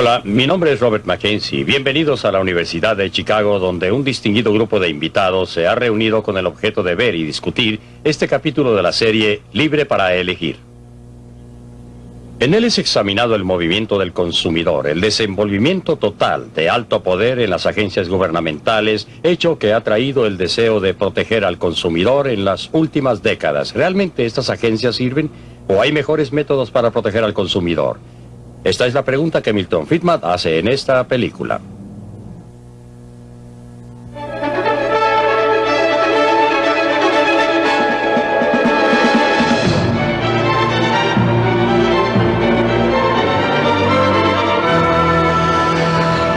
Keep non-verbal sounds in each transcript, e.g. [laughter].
Hola, mi nombre es Robert Mackenzie. Bienvenidos a la Universidad de Chicago, donde un distinguido grupo de invitados se ha reunido con el objeto de ver y discutir este capítulo de la serie Libre para elegir. En él es examinado el movimiento del consumidor, el desenvolvimiento total de alto poder en las agencias gubernamentales, hecho que ha traído el deseo de proteger al consumidor en las últimas décadas. ¿Realmente estas agencias sirven o hay mejores métodos para proteger al consumidor? Esta es la pregunta que Milton Friedman hace en esta película.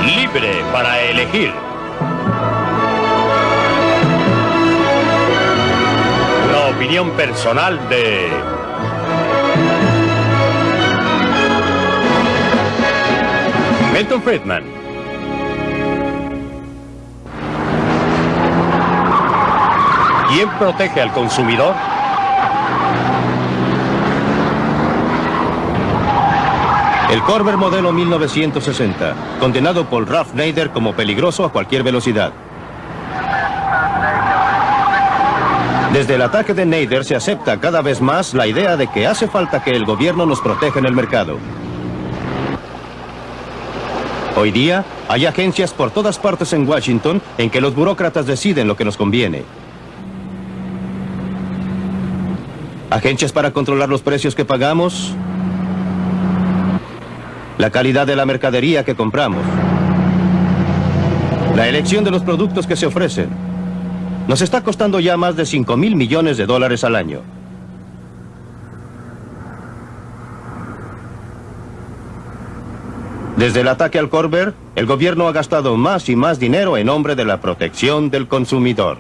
Libre para elegir. Una opinión personal de Milton Friedman. ¿Quién protege al consumidor? El Corber modelo 1960, condenado por Ralph Nader como peligroso a cualquier velocidad. Desde el ataque de Nader se acepta cada vez más la idea de que hace falta que el gobierno nos proteja en el mercado. Hoy día hay agencias por todas partes en Washington en que los burócratas deciden lo que nos conviene. Agencias para controlar los precios que pagamos, la calidad de la mercadería que compramos, la elección de los productos que se ofrecen. Nos está costando ya más de 5 mil millones de dólares al año. Desde el ataque al Corber, el gobierno ha gastado más y más dinero en nombre de la protección del consumidor.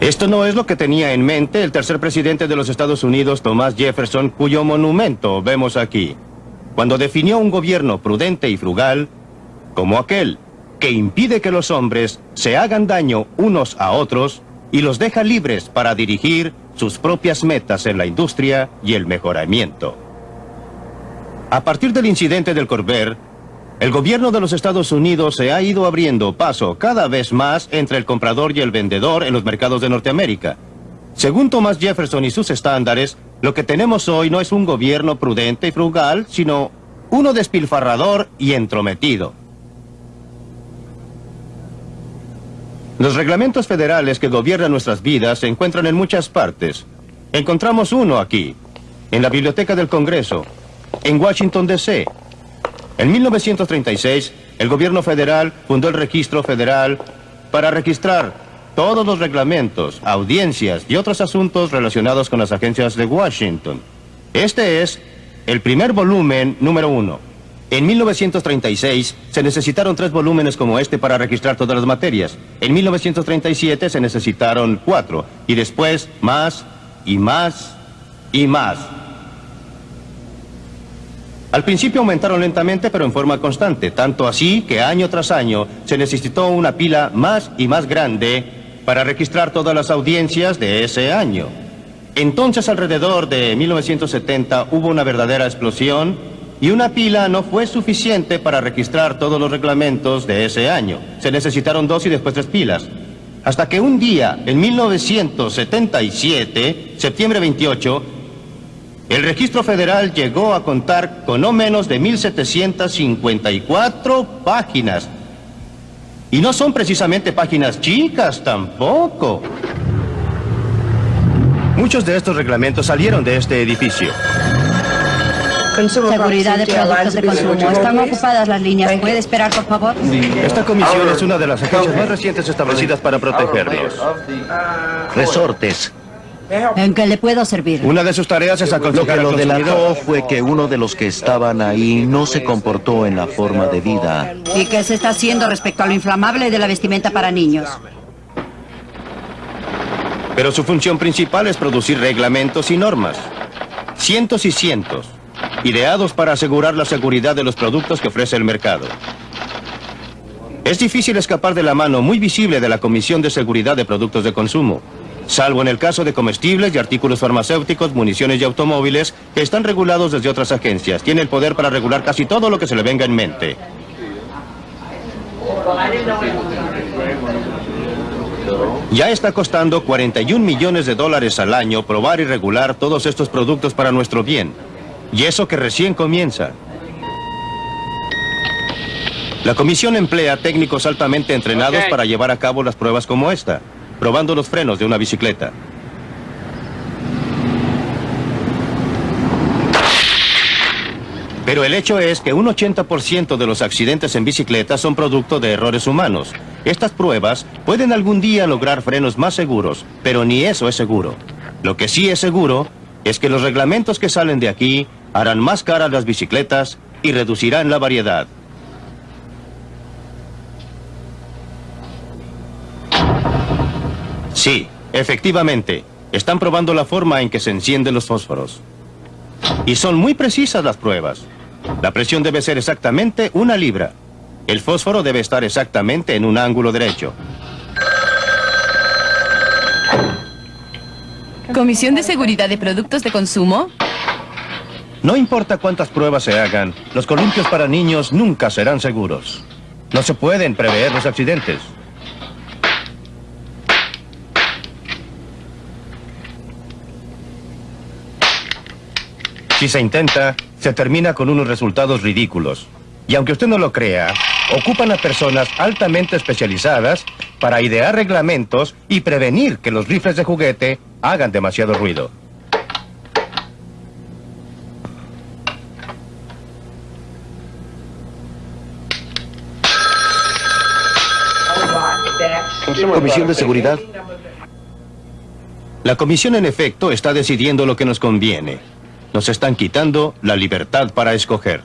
Esto no es lo que tenía en mente el tercer presidente de los Estados Unidos, Thomas Jefferson, cuyo monumento vemos aquí, cuando definió un gobierno prudente y frugal como aquel que impide que los hombres se hagan daño unos a otros y los deja libres para dirigir sus propias metas en la industria y el mejoramiento. A partir del incidente del Corber, el gobierno de los Estados Unidos se ha ido abriendo paso cada vez más entre el comprador y el vendedor en los mercados de Norteamérica. Según Thomas Jefferson y sus estándares, lo que tenemos hoy no es un gobierno prudente y frugal, sino uno despilfarrador y entrometido. Los reglamentos federales que gobiernan nuestras vidas se encuentran en muchas partes. Encontramos uno aquí, en la Biblioteca del Congreso, en Washington, D.C. En 1936, el gobierno federal fundó el Registro Federal para registrar todos los reglamentos, audiencias y otros asuntos relacionados con las agencias de Washington. Este es el primer volumen número uno. En 1936 se necesitaron tres volúmenes como este para registrar todas las materias. En 1937 se necesitaron cuatro. Y después más y más y más. Al principio aumentaron lentamente pero en forma constante, tanto así que año tras año se necesitó una pila más y más grande para registrar todas las audiencias de ese año. Entonces alrededor de 1970 hubo una verdadera explosión y una pila no fue suficiente para registrar todos los reglamentos de ese año. Se necesitaron dos y después tres pilas. Hasta que un día, en 1977, septiembre 28, el registro federal llegó a contar con no menos de 1.754 páginas. Y no son precisamente páginas chicas tampoco. Muchos de estos reglamentos salieron de este edificio. Seguridad de productos de consumo. Están ocupadas las líneas. ¿Puede esperar, por favor? Esta comisión es una de las agencias más recientes establecidas para protegerlos. Resortes. ¿En qué le puedo servir? Una de sus tareas es Lo que aconsejar lo delató fue que uno de los que estaban ahí no se comportó en la forma de vida. ¿Y qué se está haciendo respecto a lo inflamable de la vestimenta para niños? Pero su función principal es producir reglamentos y normas. Cientos y cientos. Ideados para asegurar la seguridad de los productos que ofrece el mercado. Es difícil escapar de la mano muy visible de la Comisión de Seguridad de Productos de Consumo. salvo en el caso de comestibles y artículos farmacéuticos, municiones y automóviles, que están regulados desde otras agencias. Tiene el poder para regular casi todo lo que se le venga en mente. Ya está costando 41 millones de dólares al año probar y regular todos estos productos para nuestro bien. Y eso que recién comienza. La comisión emplea técnicos altamente entrenados para llevar a cabo las pruebas como esta, probando los frenos de una bicicleta. Pero el hecho es que un 80% de los accidentes en bicicleta son producto de errores humanos. Estas pruebas pueden algún día lograr frenos más seguros, pero ni eso es seguro. Lo que sí es seguro es que los reglamentos que salen de aquí harán más caras las bicicletas y reducirán la variedad. Sí, efectivamente. Están probando la forma en que se encienden los fósforos. Y son muy precisas las pruebas. La presión debe ser exactamente una libra. El fósforo debe estar exactamente en un ángulo derecho. ¿Comisión de Seguridad de Productos de Consumo? No importa cuántas pruebas se hagan, los columpios para niños nunca serán seguros. No se pueden prever los accidentes. Si se intenta, se termina con unos resultados ridículos. Y aunque usted no lo crea, ocupan a personas altamente especializadas para idear reglamentos y prevenir que los rifles de juguete hagan demasiado ruido. Comisión de Seguridad. La comisión en efecto está decidiendo lo que nos conviene. Nos están quitando la libertad para escoger.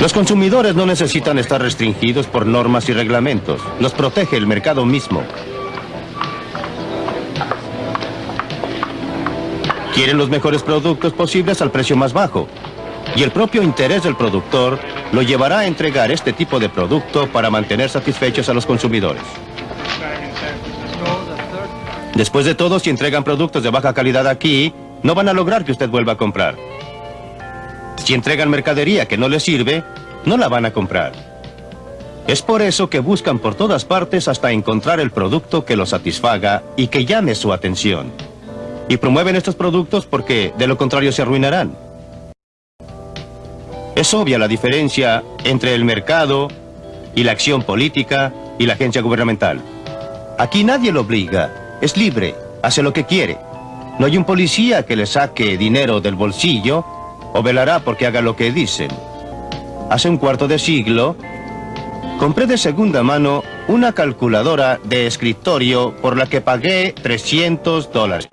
Los consumidores no necesitan estar restringidos por normas y reglamentos. Los protege el mercado mismo. Quieren los mejores productos posibles al precio más bajo. Y el propio interés del productor lo llevará a entregar este tipo de producto para mantener satisfechos a los consumidores. Después de todo, si entregan productos de baja calidad aquí, no van a lograr que usted vuelva a comprar. Si entregan mercadería que no les sirve, no la van a comprar. Es por eso que buscan por todas partes hasta encontrar el producto que los satisfaga y que llame su atención. Y promueven estos productos porque de lo contrario se arruinarán. Es obvia la diferencia entre el mercado y la acción política y la agencia gubernamental. Aquí nadie lo obliga, es libre, hace lo que quiere. No hay un policía que le saque dinero del bolsillo o velará porque haga lo que dicen. Hace un cuarto de siglo, compré de segunda mano una calculadora de escritorio por la que pagué 300 dólares.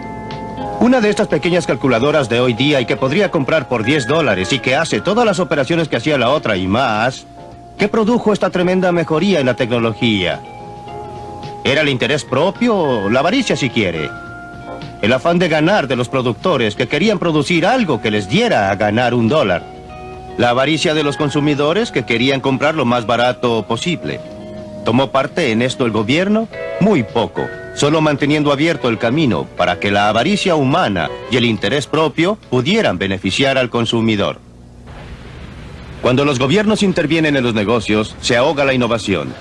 Una de estas pequeñas calculadoras de hoy día y que podría comprar por 10 dólares y que hace todas las operaciones que hacía la otra y más, ¿qué produjo esta tremenda mejoría en la tecnología? ¿Era el interés propio o la avaricia si quiere? El afán de ganar de los productores que querían producir algo que les diera a ganar un dólar. La avaricia de los consumidores que querían comprar lo más barato posible. ¿Tomó parte en esto el gobierno? Muy poco, solo manteniendo abierto el camino para que la avaricia humana y el interés propio pudieran beneficiar al consumidor. Cuando los gobiernos intervienen en los negocios, se ahoga la innovación.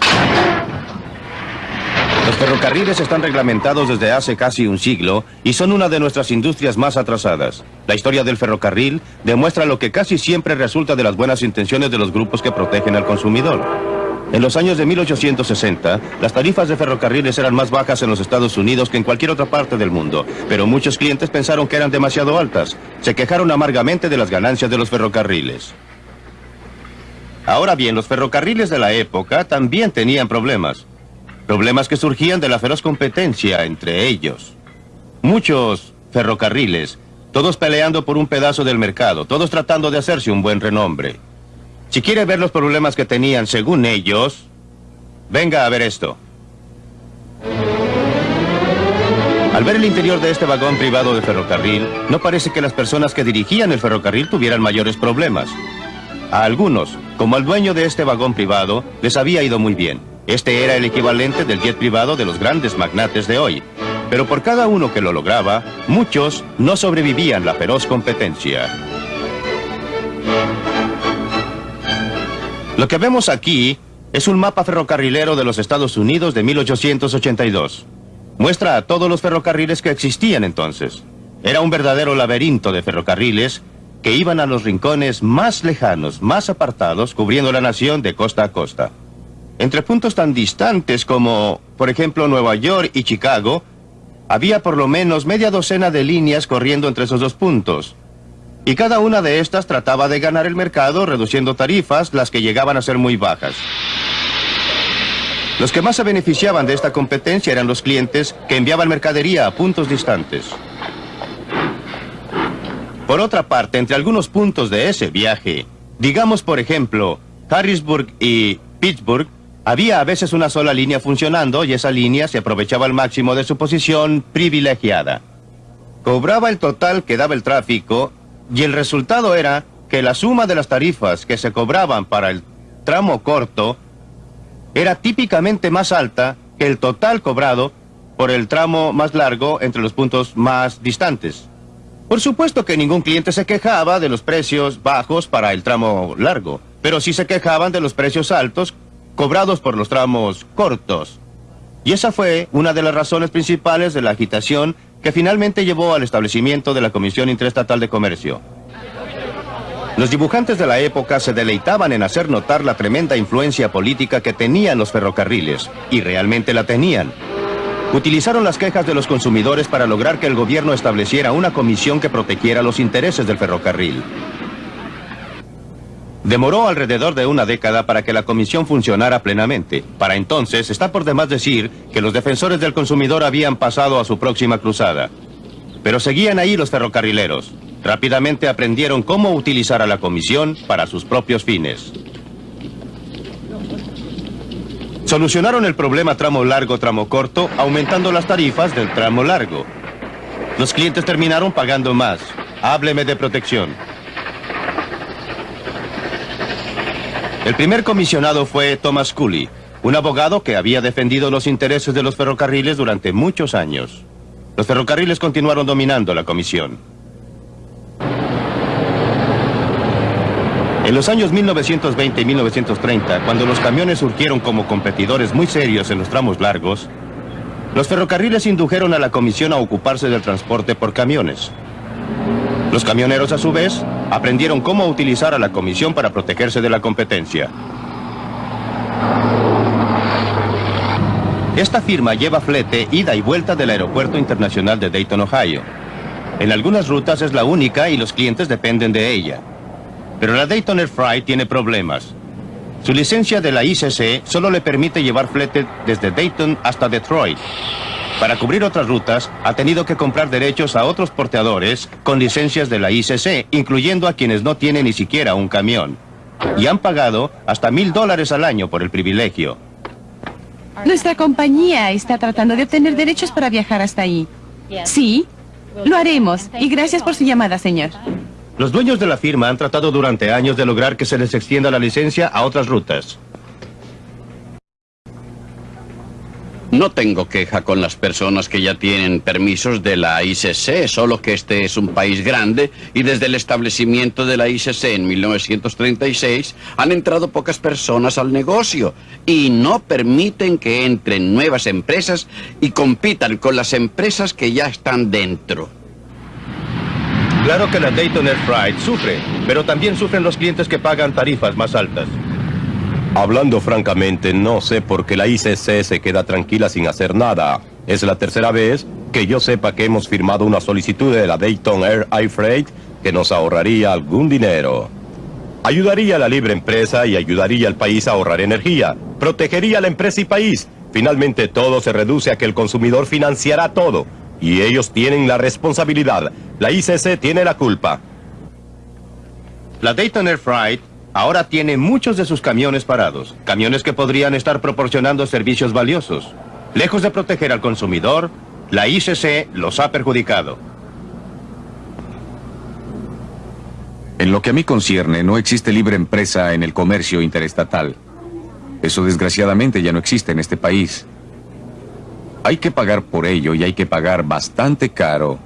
Los ferrocarriles están reglamentados desde hace casi un siglo y son una de nuestras industrias más atrasadas. La historia del ferrocarril demuestra lo que casi siempre resulta de las buenas intenciones de los grupos que protegen al consumidor. En los años de 1860, las tarifas de ferrocarriles eran más bajas en los Estados Unidos que en cualquier otra parte del mundo, pero muchos clientes pensaron que eran demasiado altas. Se quejaron amargamente de las ganancias de los ferrocarriles. Ahora bien, los ferrocarriles de la época también tenían problemas. Problemas que surgían de la feroz competencia entre ellos. Muchos ferrocarriles, todos peleando por un pedazo del mercado, todos tratando de hacerse un buen renombre. Si quiere ver los problemas que tenían según ellos, venga a ver esto. Al ver el interior de este vagón privado de ferrocarril, no parece que las personas que dirigían el ferrocarril tuvieran mayores problemas. A algunos, como al dueño de este vagón privado, les había ido muy bien. Este era el equivalente del jet privado de los grandes magnates de hoy. Pero por cada uno que lo lograba, muchos no sobrevivían la feroz competencia. Lo que vemos aquí es un mapa ferrocarrilero de los Estados Unidos de 1882. Muestra a todos los ferrocarriles que existían entonces. Era un verdadero laberinto de ferrocarriles que iban a los rincones más lejanos, más apartados, cubriendo la nación de costa a costa. Entre puntos tan distantes como, por ejemplo, Nueva York y Chicago, había por lo menos media docena de líneas corriendo entre esos dos puntos. Y cada una de estas trataba de ganar el mercado reduciendo tarifas, las que llegaban a ser muy bajas. Los que más se beneficiaban de esta competencia eran los clientes que enviaban mercadería a puntos distantes. Por otra parte, entre algunos puntos de ese viaje, digamos por ejemplo, Harrisburg y Pittsburgh, había a veces una sola línea funcionando y esa línea se aprovechaba al máximo de su posición privilegiada. Cobraba el total que daba el tráfico y el resultado era que la suma de las tarifas que se cobraban para el tramo corto era típicamente más alta que el total cobrado por el tramo más largo entre los puntos más distantes. Por supuesto que ningún cliente se quejaba de los precios bajos para el tramo largo, pero sí se quejaban de los precios altos cobrados por los tramos cortos. Y esa fue una de las razones principales de la agitación que finalmente llevó al establecimiento de la Comisión Interestatal de Comercio. Los dibujantes de la época se deleitaban en hacer notar la tremenda influencia política que tenían los ferrocarriles, y realmente la tenían. Utilizaron las quejas de los consumidores para lograr que el gobierno estableciera una comisión que protegiera los intereses del ferrocarril. Demoró alrededor de una década para que la comisión funcionara plenamente. Para entonces, está por demás decir que los defensores del consumidor habían pasado a su próxima cruzada. Pero seguían ahí los ferrocarrileros. Rápidamente aprendieron cómo utilizar a la comisión para sus propios fines. Solucionaron el problema tramo largo-tramo corto aumentando las tarifas del tramo largo. Los clientes terminaron pagando más. Hábleme de protección. El primer comisionado fue Thomas Cooley, un abogado que había defendido los intereses de los ferrocarriles durante muchos años. Los ferrocarriles continuaron dominando la comisión. En los años 1920 y 1930, cuando los camiones surgieron como competidores muy serios en los tramos largos, los ferrocarriles indujeron a la comisión a ocuparse del transporte por camiones. Los camioneros, a su vez, aprendieron cómo utilizar a la comisión para protegerse de la competencia. Esta firma lleva flete ida y vuelta del Aeropuerto Internacional de Dayton, Ohio. En algunas rutas es la única y los clientes dependen de ella. Pero la Dayton Air Freight tiene problemas. Su licencia de la ICC solo le permite llevar flete desde Dayton hasta Detroit. Para cubrir otras rutas, ha tenido que comprar derechos a otros porteadores con licencias de la ICC, incluyendo a quienes no tienen ni siquiera un camión. Y han pagado hasta mil dólares al año por el privilegio. Nuestra compañía está tratando de obtener derechos para viajar hasta ahí. Sí, lo haremos. Y gracias por su llamada, señor. Los dueños de la firma han tratado durante años de lograr que se les extienda la licencia a otras rutas. No tengo queja con las personas que ya tienen permisos de la ICC, solo que este es un país grande y desde el establecimiento de la ICC en 1936 han entrado pocas personas al negocio y no permiten que entren nuevas empresas y compitan con las empresas que ya están dentro. Claro que la Dayton Air Freight sufre, pero también sufren los clientes que pagan tarifas más altas. Hablando francamente, no sé por qué la ICC se queda tranquila sin hacer nada. Es la tercera vez que yo sepa que hemos firmado una solicitud de la Dayton Air Air Freight que nos ahorraría algún dinero. Ayudaría a la libre empresa y ayudaría al país a ahorrar energía. Protegería a la empresa y país. Finalmente todo se reduce a que el consumidor financiará todo. Y ellos tienen la responsabilidad. La ICC tiene la culpa. La Dayton Air Freight ahora tiene muchos de sus camiones parados, camiones que podrían estar proporcionando servicios valiosos. Lejos de proteger al consumidor, la ICC los ha perjudicado. En lo que a mí concierne, no existe libre empresa en el comercio interestatal. Eso desgraciadamente ya no existe en este país. Hay que pagar por ello y hay que pagar bastante caro.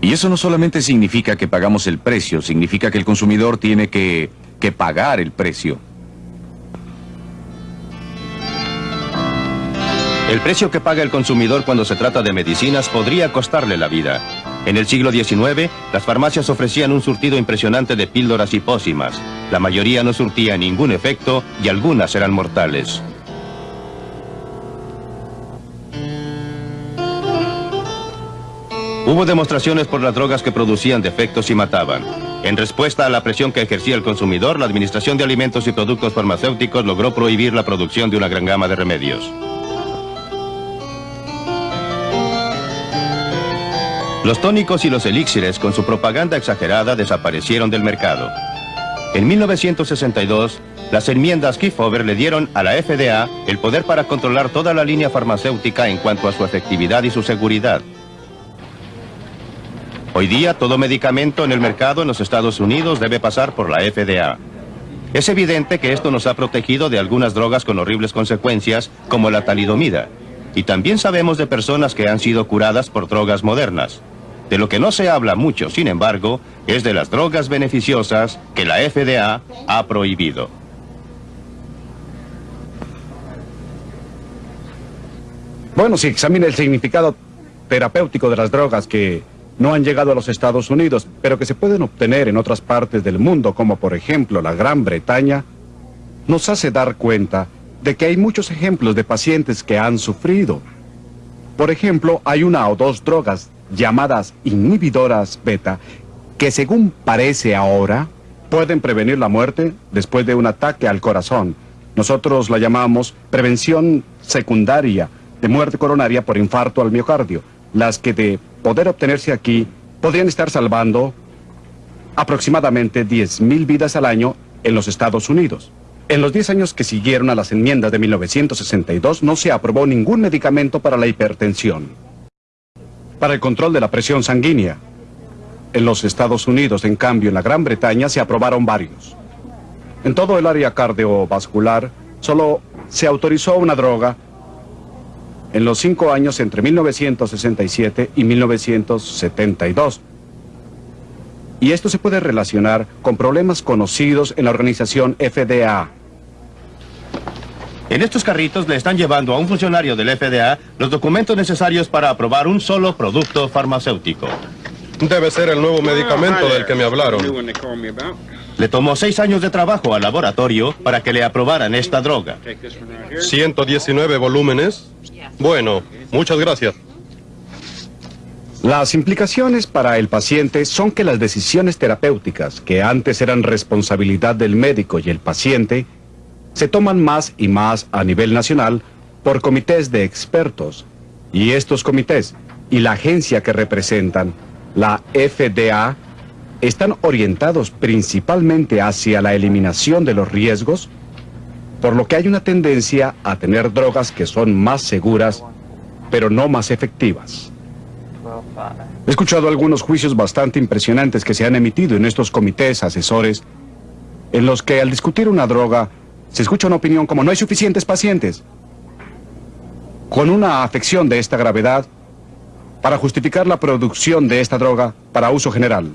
Y eso no solamente significa que pagamos el precio, significa que el consumidor tiene que, que pagar el precio. El precio que paga el consumidor cuando se trata de medicinas podría costarle la vida. En el siglo XIX, las farmacias ofrecían un surtido impresionante de píldoras y pócimas. La mayoría no surtía ningún efecto y algunas eran mortales. Hubo demostraciones por las drogas que producían defectos y mataban. En respuesta a la presión que ejercía el consumidor, la Administración de Alimentos y Productos Farmacéuticos logró prohibir la producción de una gran gama de remedios. Los tónicos y los elixires, con su propaganda exagerada, desaparecieron del mercado. En 1962, las enmiendas Kefauver le dieron a la FDA el poder para controlar toda la línea farmacéutica en cuanto a su efectividad y su seguridad. Hoy día todo medicamento en el mercado en los Estados Unidos debe pasar por la FDA. Es evidente que esto nos ha protegido de algunas drogas con horribles consecuencias, como la talidomida. Y también sabemos de personas que han sido curadas por drogas modernas. De lo que no se habla mucho, sin embargo, es de las drogas beneficiosas que la FDA ha prohibido. Bueno, si examina el significado terapéutico de las drogas que no han llegado a los Estados Unidos, pero que se pueden obtener en otras partes del mundo, como por ejemplo la Gran Bretaña, nos hace dar cuenta de que hay muchos ejemplos de pacientes que han sufrido. Por ejemplo, hay una o dos drogas llamadas inhibidoras beta que según parece ahora pueden prevenir la muerte después de un ataque al corazón. Nosotros la llamamos prevención secundaria de muerte coronaria por infarto al miocardio, las que de poder obtenerse aquí podrían estar salvando aproximadamente 10.000 vidas al año en los Estados Unidos. En los 10 años que siguieron a las enmiendas de 1962 no se aprobó ningún medicamento para la hipertensión. Para el control de la presión sanguínea. En los Estados Unidos, en cambio, en la Gran Bretaña se aprobaron varios. En todo el área cardiovascular solo se autorizó una droga en los cinco años entre 1967 y 1972. Y esto se puede relacionar con problemas conocidos en la organización FDA. En estos carritos le están llevando a un funcionario del FDA los documentos necesarios para aprobar un solo producto farmacéutico. Debe ser el nuevo medicamento del que me hablaron. Le tomó seis años de trabajo al laboratorio para que le aprobaran esta droga. 119 volúmenes. Bueno, muchas gracias. Las implicaciones para el paciente son que las decisiones terapéuticas, que antes eran responsabilidad del médico y el paciente, se toman más y más a nivel nacional por comités de expertos. Y estos comités y la agencia que representan, la FDA, están orientados principalmente hacia la eliminación de los riesgos por lo que hay una tendencia a tener drogas que son más seguras, pero no más efectivas. He escuchado algunos juicios bastante impresionantes que se han emitido en estos comités asesores, en los que al discutir una droga se escucha una opinión como no hay suficientes pacientes, con una afección de esta gravedad, para justificar la producción de esta droga para uso general.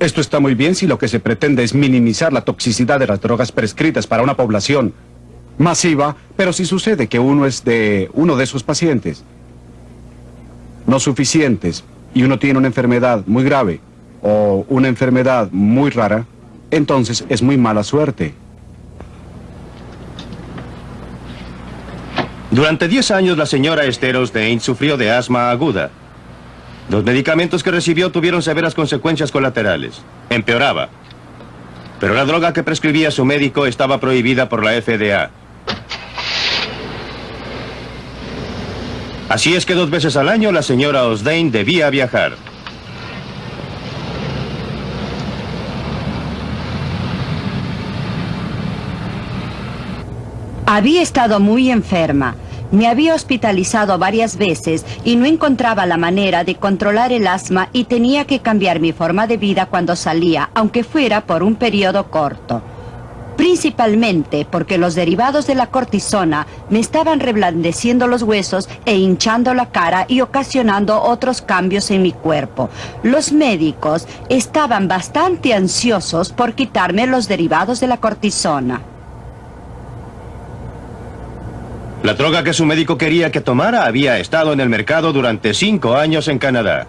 Esto está muy bien si lo que se pretende es minimizar la toxicidad de las drogas prescritas para una población masiva, pero si sucede que uno es de uno de esos pacientes no suficientes y uno tiene una enfermedad muy grave o una enfermedad muy rara, entonces es muy mala suerte. Durante 10 años la señora Esteros Dane sufrió de asma aguda. Los medicamentos que recibió tuvieron severas consecuencias colaterales. Empeoraba. Pero la droga que prescribía su médico estaba prohibida por la FDA. Así es que dos veces al año la señora Osdane debía viajar. Había estado muy enferma Me había hospitalizado varias veces y no encontraba la manera de controlar el asma y tenía que cambiar mi forma de vida cuando salía, aunque fuera por un periodo corto. Principalmente porque los derivados de la cortisona me estaban reblandeciendo los huesos e hinchando la cara y ocasionando otros cambios en mi cuerpo. Los médicos estaban bastante ansiosos por quitarme los derivados de la cortisona. La droga que su médico quería que tomara había estado en el mercado durante cinco años en Canadá.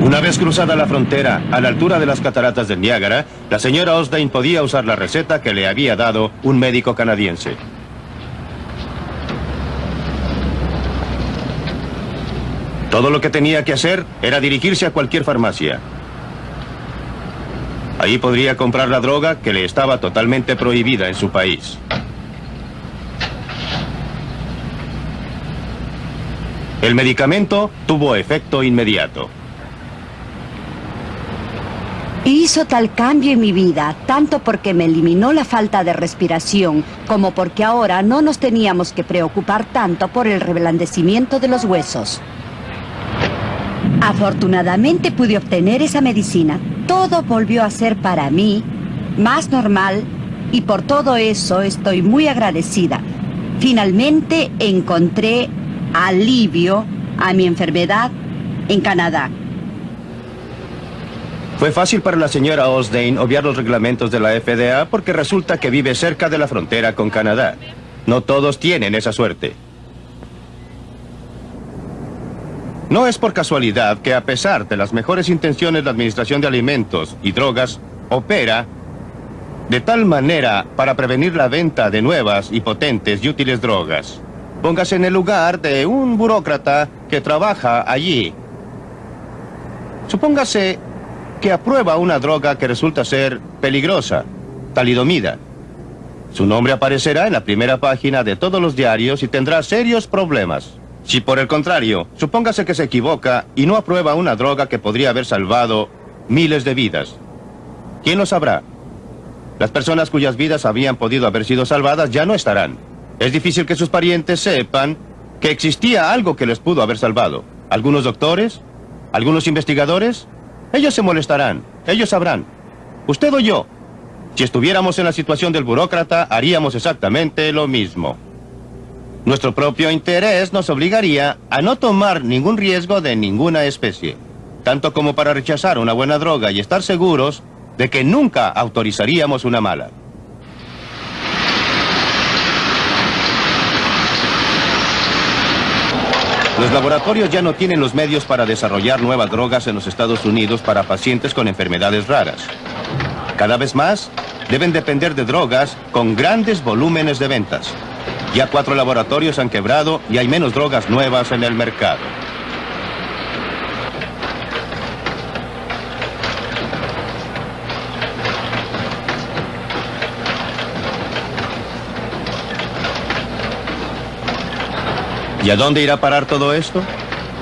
Una cruzada la frontera, a la altura de las cataratas del Niágara, la señora Osdane podía usar la receta que le había dado un médico canadiense. Todo lo que tenía que hacer era dirigirse a cualquier farmacia. Ahí podría comprar la droga que le estaba totalmente prohibida en su país. El medicamento tuvo efecto inmediato. Hizo tal cambio en mi vida, tanto porque me eliminó la falta de respiración, como porque ahora no nos teníamos que preocupar tanto por el reblandecimiento de los huesos. Afortunadamente pude obtener esa medicina. Todo volvió a ser para mí más normal y por todo eso estoy muy agradecida. Finalmente encontré alivio a mi enfermedad en Canadá. Fue fácil para la señora Osdane obviar los reglamentos de la FDA porque resulta que vive cerca de la frontera con Canadá. No todos tienen esa suerte. No es por casualidad que a pesar de las mejores intenciones la Administración de Alimentos y Drogas opera de tal manera para prevenir la venta de nuevas y potentes y útiles drogas. Póngase en el lugar de un burócrata que trabaja allí. Supóngase que aprueba una droga que resulta ser peligrosa, talidomida. Su nombre aparecerá en la primera página de todos los diarios y tendrá serios problemas. Si por el contrario, supóngase que se equivoca y no aprueba una droga que podría haber salvado miles de vidas. ¿Quién lo sabrá? Las personas cuyas vidas habían podido haber sido salvadas ya no estarán. Es difícil que sus parientes sepan que existía algo que les pudo haber salvado. ¿Algunos doctores? ¿Algunos investigadores? Ellos se molestarán, ellos sabrán. Usted o yo, si estuviéramos en la situación del burócrata, haríamos exactamente lo mismo. Nuestro propio interés nos obligaría a no tomar ningún riesgo de ninguna especie, tanto como para rechazar una buena droga y estar seguros de que nunca autorizaríamos una mala. Los laboratorios ya no tienen los medios para desarrollar nuevas drogas en los Estados Unidos para pacientes con enfermedades raras. Cada vez más, deben depender de drogas con grandes volúmenes de ventas. Ya cuatro laboratorios han quebrado y hay menos drogas nuevas en el mercado. ¿Y a dónde irá a parar todo esto?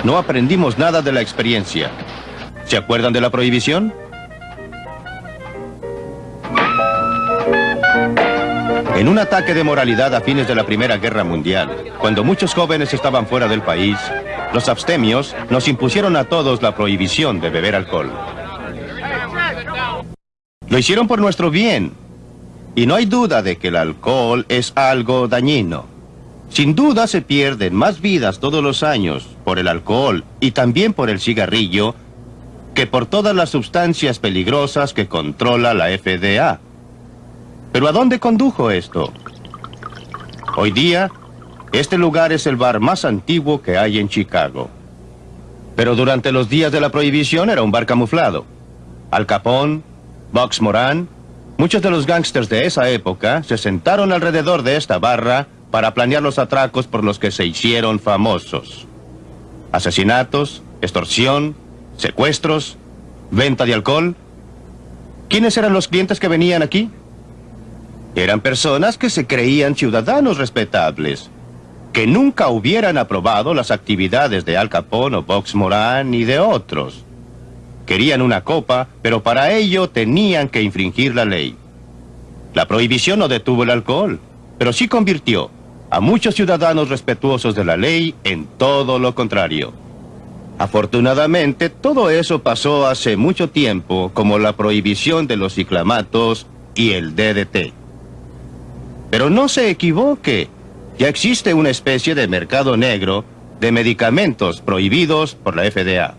No aprendimos nada de la experiencia. ¿Se acuerdan de la prohibición? En un ataque de moralidad a fines de la Primera Guerra Mundial, cuando muchos jóvenes estaban fuera del país, los abstemios nos impusieron a todos la prohibición de beber alcohol. Lo hicieron por nuestro bien. Y no hay duda de que el alcohol es algo dañino. Sin duda se pierden más vidas todos los años por el alcohol y también por el cigarrillo que por todas las sustancias peligrosas que controla la FDA. ¿Pero a dónde condujo esto? Hoy día, este lugar es el bar más antiguo que hay en Chicago. Pero durante los días de la prohibición era un bar camuflado. Al Capone, Box Moran, muchos de los gángsters de esa época se sentaron alrededor de esta barra para planear los atracos por los que se hicieron famosos. Asesinatos, extorsión, secuestros, venta de alcohol. ¿Quiénes eran los clientes que venían aquí? Eran personas que se creían ciudadanos respetables, que nunca hubieran aprobado las actividades de Al Capone o Vox Moran y de otros. Querían una copa, pero para ello tenían que infringir la ley. La prohibición no detuvo el alcohol, pero sí convirtió a muchos ciudadanos respetuosos de la ley en todo lo contrario. Afortunadamente, todo eso pasó hace mucho tiempo, como la prohibición de los ciclamatos y el DDT. Pero no se equivoque, ya existe una especie de mercado negro de medicamentos prohibidos por la FDA.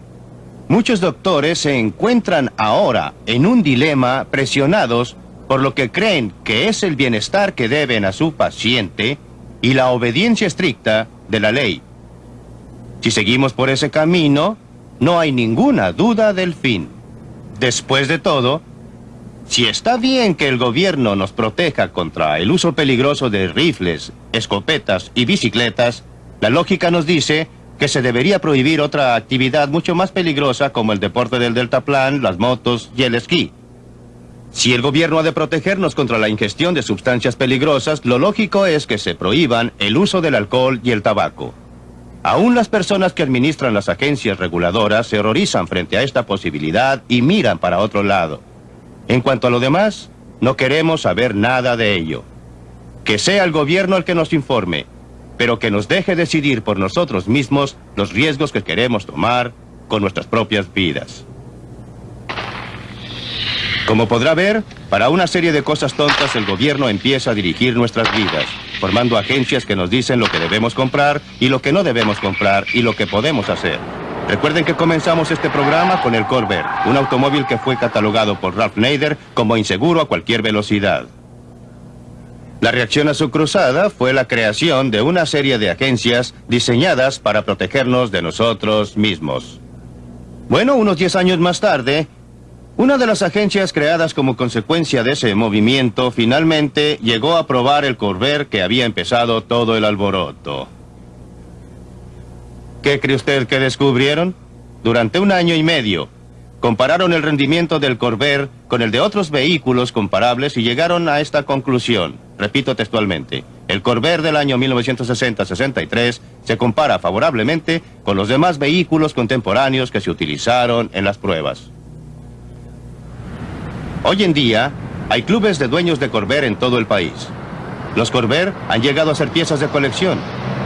Muchos doctores se encuentran ahora en un dilema presionados por lo que creen que es el bienestar que deben a su paciente y la obediencia estricta de la ley. Si seguimos por ese camino, no hay ninguna duda del fin. Después de todo, si está bien que el gobierno nos proteja contra el uso peligroso de rifles, escopetas y bicicletas, la lógica nos dice que se debería prohibir otra actividad mucho más peligrosa como el deporte del deltaplan, las motos y el esquí. Si el gobierno ha de protegernos contra la ingestión de sustancias peligrosas, lo lógico es que se prohíban el uso del alcohol y el tabaco. Aún las personas que administran las agencias reguladoras se horrorizan frente a esta posibilidad y miran para otro lado. En cuanto a lo demás, no queremos saber nada de ello. Que sea el gobierno el que nos informe, pero que nos deje decidir por nosotros mismos los riesgos que queremos tomar con nuestras propias vidas. Como podrá ver, para una serie de cosas tontas el gobierno empieza a dirigir nuestras vidas, formando agencias que nos dicen lo que debemos comprar y lo que no debemos comprar y lo que podemos hacer. Recuerden que comenzamos este programa con el Corvair, un automóvil que fue catalogado por Ralph Nader como inseguro a cualquier velocidad. La reacción a su cruzada fue la creación de una serie de agencias diseñadas para protegernos de nosotros mismos. Bueno, unos 10 años más tarde, una de las agencias creadas como consecuencia de ese movimiento finalmente llegó a probar el Corvair que había empezado todo el alboroto. ¿Qué cree usted que descubrieron? Durante un año y medio, compararon el rendimiento del Corvair con el de otros vehículos comparables y llegaron a esta conclusión. Repito textualmente, el Corvair del año 1960-63 se compara favorablemente con los demás vehículos contemporáneos que se utilizaron en las pruebas. Hoy en día, hay clubes de dueños de Corvair en todo el país. Los Corvair han llegado a ser piezas de colección.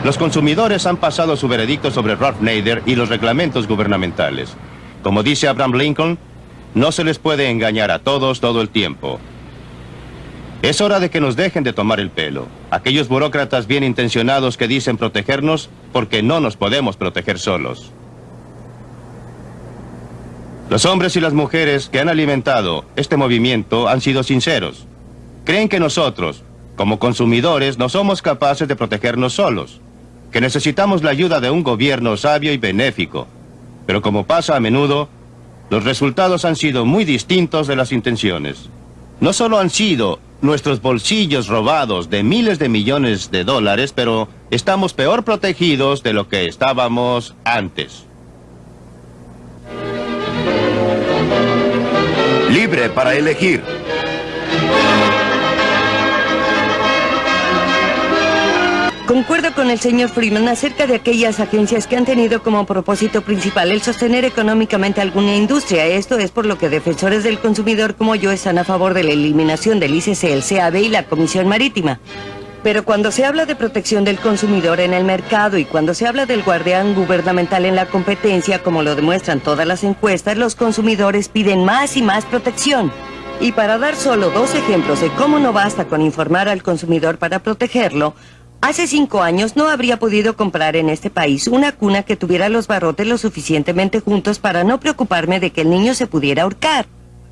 Los consumidores han pasado su veredicto sobre Ralph Nader y los reglamentos gubernamentales. Como dice Abraham Lincoln, no se les puede engañar a todos todo el tiempo. Es hora de que nos dejen de tomar el pelo. Aquellos burócratas bien intencionados que dicen protegernos porque no nos podemos proteger solos. Los hombres y las mujeres que han alimentado este movimiento han sido sinceros. Creen que nosotros, como consumidores, no somos capaces de protegernos solos, que necesitamos la ayuda de un gobierno sabio y benéfico. Pero como pasa a menudo, los resultados han sido muy distintos de las intenciones. No solo han sido nuestros bolsillos robados de miles de millones de dólares, pero estamos peor protegidos de lo que estábamos antes. Libre para elegir. Concuerdo con el señor Freeman acerca de aquellas agencias que han tenido como propósito principal el sostener económicamente alguna industria. Esto es por lo que defensores del consumidor como yo están a favor de la eliminación del ICC, el CAB y la Comisión Marítima. Pero cuando se habla de protección del consumidor en el mercado y cuando se habla del guardián gubernamental en la competencia, como lo demuestran todas las encuestas, los consumidores piden más y más protección. Y para dar solo dos ejemplos de cómo no basta con informar al consumidor para protegerlo, hace cinco años no habría podido comprar en este país una cuna que tuviera los barrotes lo suficientemente juntos para no preocuparme de que el niño se pudiera ahorcar.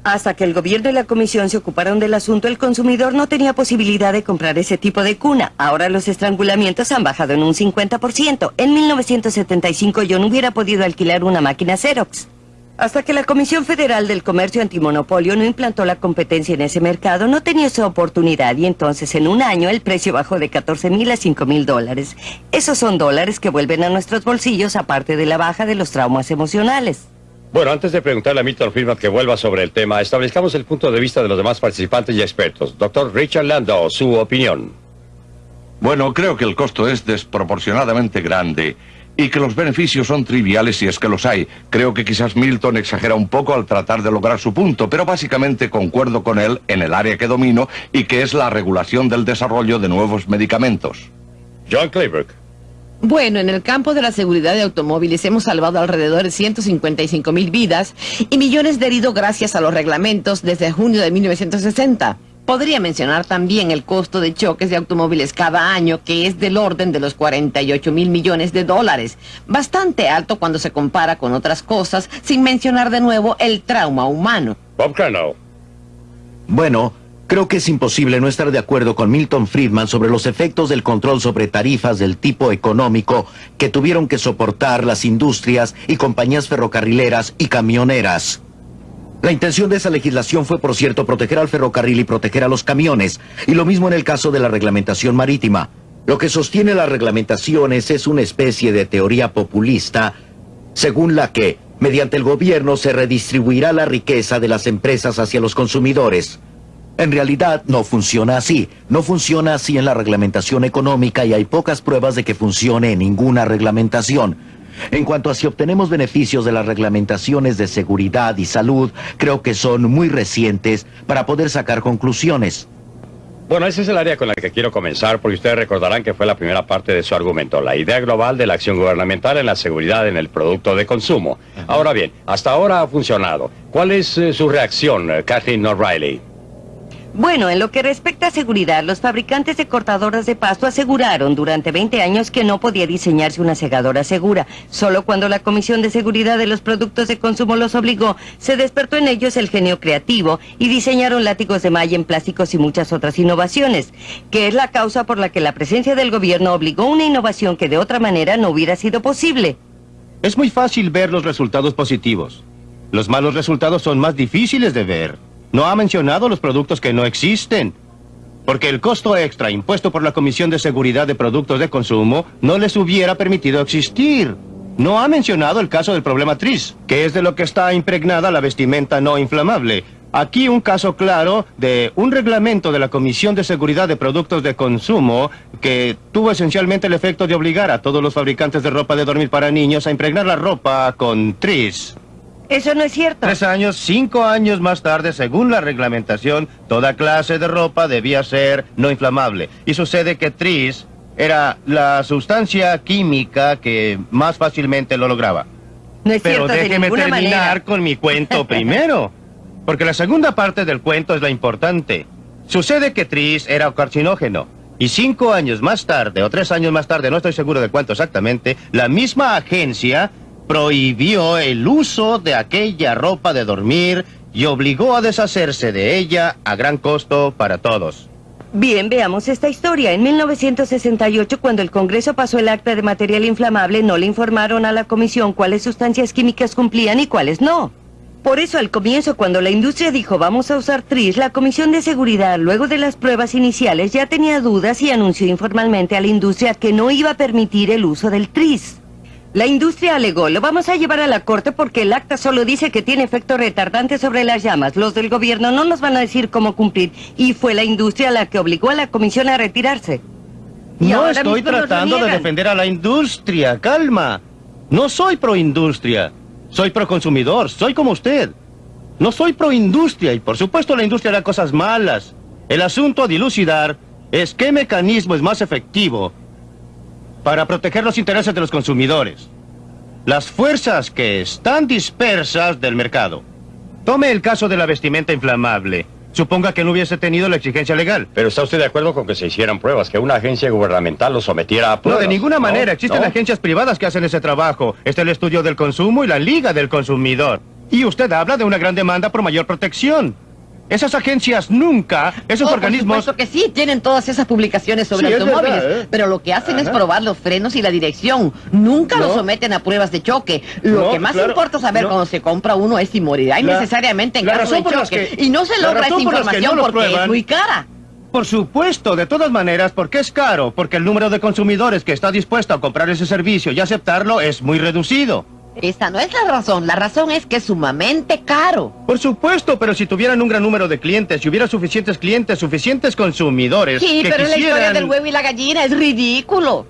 Hasta que el gobierno y la comisión se ocuparon del asunto, el consumidor no tenía posibilidad de comprar ese tipo de cuna. Ahora los estrangulamientos han bajado en un 50%. En 1975 yo no hubiera podido alquilar una máquina Xerox. Hasta que la Comisión Federal del Comercio Antimonopolio no implantó la competencia en ese mercado, no tenía esa oportunidad y entonces en un año el precio bajó de 14 mil a 5 mil dólares. Esos son dólares que vuelven a nuestros bolsillos aparte de la baja de los traumas emocionales. Bueno, antes de preguntarle a Milton Friedman que vuelva sobre el tema, establezcamos el punto de vista de los demás participantes y expertos. Doctor Richard Landau, su opinión. Bueno, creo que el costo es desproporcionadamente grande y que los beneficios son triviales si es que los hay. Creo que quizás Milton exagera un poco al tratar de lograr su punto, pero básicamente concuerdo con él en el área que domino y que es la regulación del desarrollo de nuevos medicamentos. John Clayburg. Bueno, en el campo de la seguridad de automóviles hemos salvado alrededor de 155 mil vidas y millones de heridos gracias a los reglamentos desde junio de 1960. Podría mencionar también el costo de choques de automóviles cada año, que es del orden de los 48 mil millones de dólares. Bastante alto cuando se compara con otras cosas, sin mencionar de nuevo el trauma humano. Bob Cano. Bueno, Creo que es imposible no estar de acuerdo con Milton Friedman sobre los efectos del control sobre tarifas del tipo económico que tuvieron que soportar las industrias y compañías ferrocarrileras y camioneras. La intención de esa legislación fue, por cierto, proteger al ferrocarril y proteger a los camiones, y lo mismo en el caso de la reglamentación marítima. Lo que sostiene las reglamentaciones es una especie de teoría populista, según la que, mediante el gobierno, se redistribuirá la riqueza de las empresas hacia los consumidores. En realidad no funciona así. No funciona así en la reglamentación económica y hay pocas pruebas de que funcione en ninguna reglamentación. En cuanto a si obtenemos beneficios de las reglamentaciones de seguridad y salud, creo que son muy recientes para poder sacar conclusiones. Bueno, ese es el área con la que quiero comenzar, porque ustedes recordarán que fue la primera parte de su argumento, la idea global de la acción gubernamental en la seguridad en el producto de consumo. Ahora bien, hasta ahora ha funcionado. ¿Cuál es eh, su reacción, eh, Kathleen O'Reilly? Bueno, en lo que respecta a seguridad, los fabricantes de cortadoras de pasto aseguraron durante 20 años que no podía diseñarse una segadora segura. Solo cuando la Comisión de Seguridad de los Productos de Consumo los obligó, se despertó en ellos el genio creativo y diseñaron látigos de malla en plásticos y muchas otras innovaciones, que es la causa por la que la presencia del gobierno obligó una innovación que de otra manera no hubiera sido posible. Es muy fácil ver los resultados positivos. Los malos resultados son más difíciles de ver. No ha mencionado los productos que no existen. Porque el costo extra impuesto por la Comisión de Seguridad de Productos de Consumo no les hubiera permitido existir. No ha mencionado el caso del problema TRIS, que es de lo que está impregnada la vestimenta no inflamable. Aquí un caso claro de un reglamento de la Comisión de Seguridad de Productos de Consumo que tuvo esencialmente el efecto de obligar a todos los fabricantes de ropa de dormir para niños a impregnar la ropa con TRIS. Eso no es cierto. Tres años, cinco años más tarde, según la reglamentación, toda clase de ropa debía ser no inflamable. Y sucede que Tris era la sustancia química que más fácilmente lo lograba. No es Pero cierto, déjeme de terminar manera. con mi cuento [laughs] primero. Porque la segunda parte del cuento es la importante. Sucede que Tris era carcinógeno. Y cinco años más tarde, o tres años más tarde, no estoy seguro de cuánto exactamente, la misma agencia prohibió el uso de aquella ropa de dormir y obligó a deshacerse de ella a gran costo para todos. Bien, veamos esta historia. En 1968, cuando el Congreso pasó el acta de material inflamable, no le informaron a la Comisión cuáles sustancias químicas cumplían y cuáles no. Por eso, al comienzo, cuando la industria dijo vamos a usar TRIS, la Comisión de Seguridad, luego de las pruebas iniciales, ya tenía dudas y anunció informalmente a la industria que no iba a permitir el uso del TRIS. La industria alegó, lo vamos a llevar a la corte porque el acta solo dice que tiene efecto retardante sobre las llamas. Los del gobierno no nos van a decir cómo cumplir. Y fue la industria la que obligó a la comisión a retirarse. Y No estoy tratando de defender a la industria, calma. No soy pro-industria, soy pro-consumidor, soy como usted. No soy pro-industria y por supuesto la industria hará cosas malas. El asunto a dilucidar es qué mecanismo es más efectivo para proteger los intereses de los consumidores. Las fuerzas que están dispersas del mercado. Tome el caso de la vestimenta inflamable. Suponga que no hubiese tenido la exigencia legal. Pero ¿está usted de acuerdo con que se hicieran pruebas, que una agencia gubernamental lo sometiera a No, pruebas? de ninguna manera. Existen no. agencias privadas que hacen ese trabajo. Está el estudio del consumo y la Liga del Consumidor. Y usted habla de una gran demanda por mayor protección. Esas agencias nunca, esos Oh, organismos... Por supuesto que sí, tienen todas esas publicaciones sobre Sí, automóviles, verdad, ¿eh? pero lo que hacen es probar los frenos y la dirección. Nunca No. lo someten a pruebas de choque. Lo No, que más claro, importa saber no. cuando se compra uno es si morirá innecesariamente en la caso de por choque. que- y no se logra esa por información lo porque es muy cara. Por supuesto, de todas maneras, porque es caro, porque el número de consumidores que está dispuesto a comprar ese servicio y aceptarlo es muy reducido. Esa no es la razón. La razón es que es sumamente caro. Por supuesto, pero si tuvieran un gran número de clientes, si hubiera suficientes clientes, suficientes consumidores Sí, que pero la historia del huevo y la gallina es ridículo.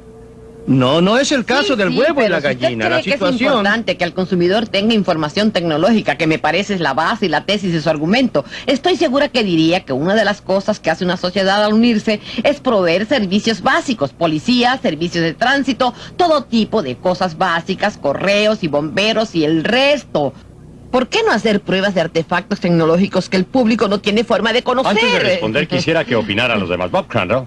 No, no es el caso del Sí, huevo y la usted gallina. cree La que es situación... importante que el consumidor tenga información tecnológica, que me parece es la base y la tesis de su argumento. Estoy segura que diría que una de las cosas que hace una sociedad al unirse es proveer servicios básicos, policía, servicios de tránsito, todo tipo de cosas básicas, correos y bomberos y el resto. ¿Por qué no hacer pruebas de artefactos tecnológicos que el público no tiene forma de conocer? Antes de responder, quisiera que opinaran los demás. Bob Crandall.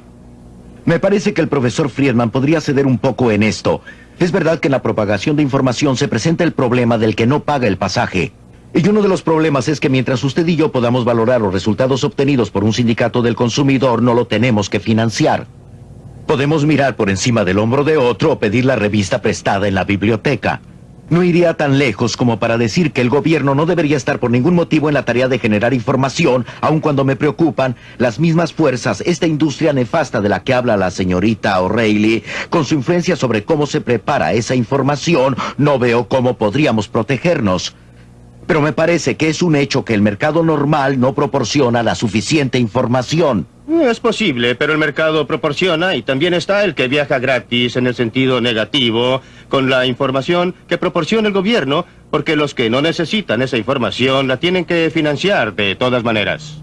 Me parece que el profesor Friedman podría ceder un poco en esto. Es verdad que en la propagación de información se presenta el problema del que no paga el pasaje. Y uno de los problemas es que mientras usted y yo podamos valorar los resultados obtenidos por un sindicato del consumidor, no lo tenemos que financiar. Podemos mirar por encima del hombro de otro o pedir la revista prestada en la biblioteca. No iría tan lejos como para decir que el gobierno no debería estar por ningún motivo en la tarea de generar información, aun cuando me preocupan las mismas fuerzas, esta industria nefasta de la que habla la señorita O'Reilly, con su influencia sobre cómo se prepara esa información, no veo cómo podríamos protegernos. Pero me parece que es un hecho que el mercado normal no proporciona la suficiente información. Es posible, pero el mercado proporciona y también está el que viaja gratis en el sentido negativo con la información que proporciona el gobierno, porque los que no necesitan esa información la tienen que financiar de todas maneras.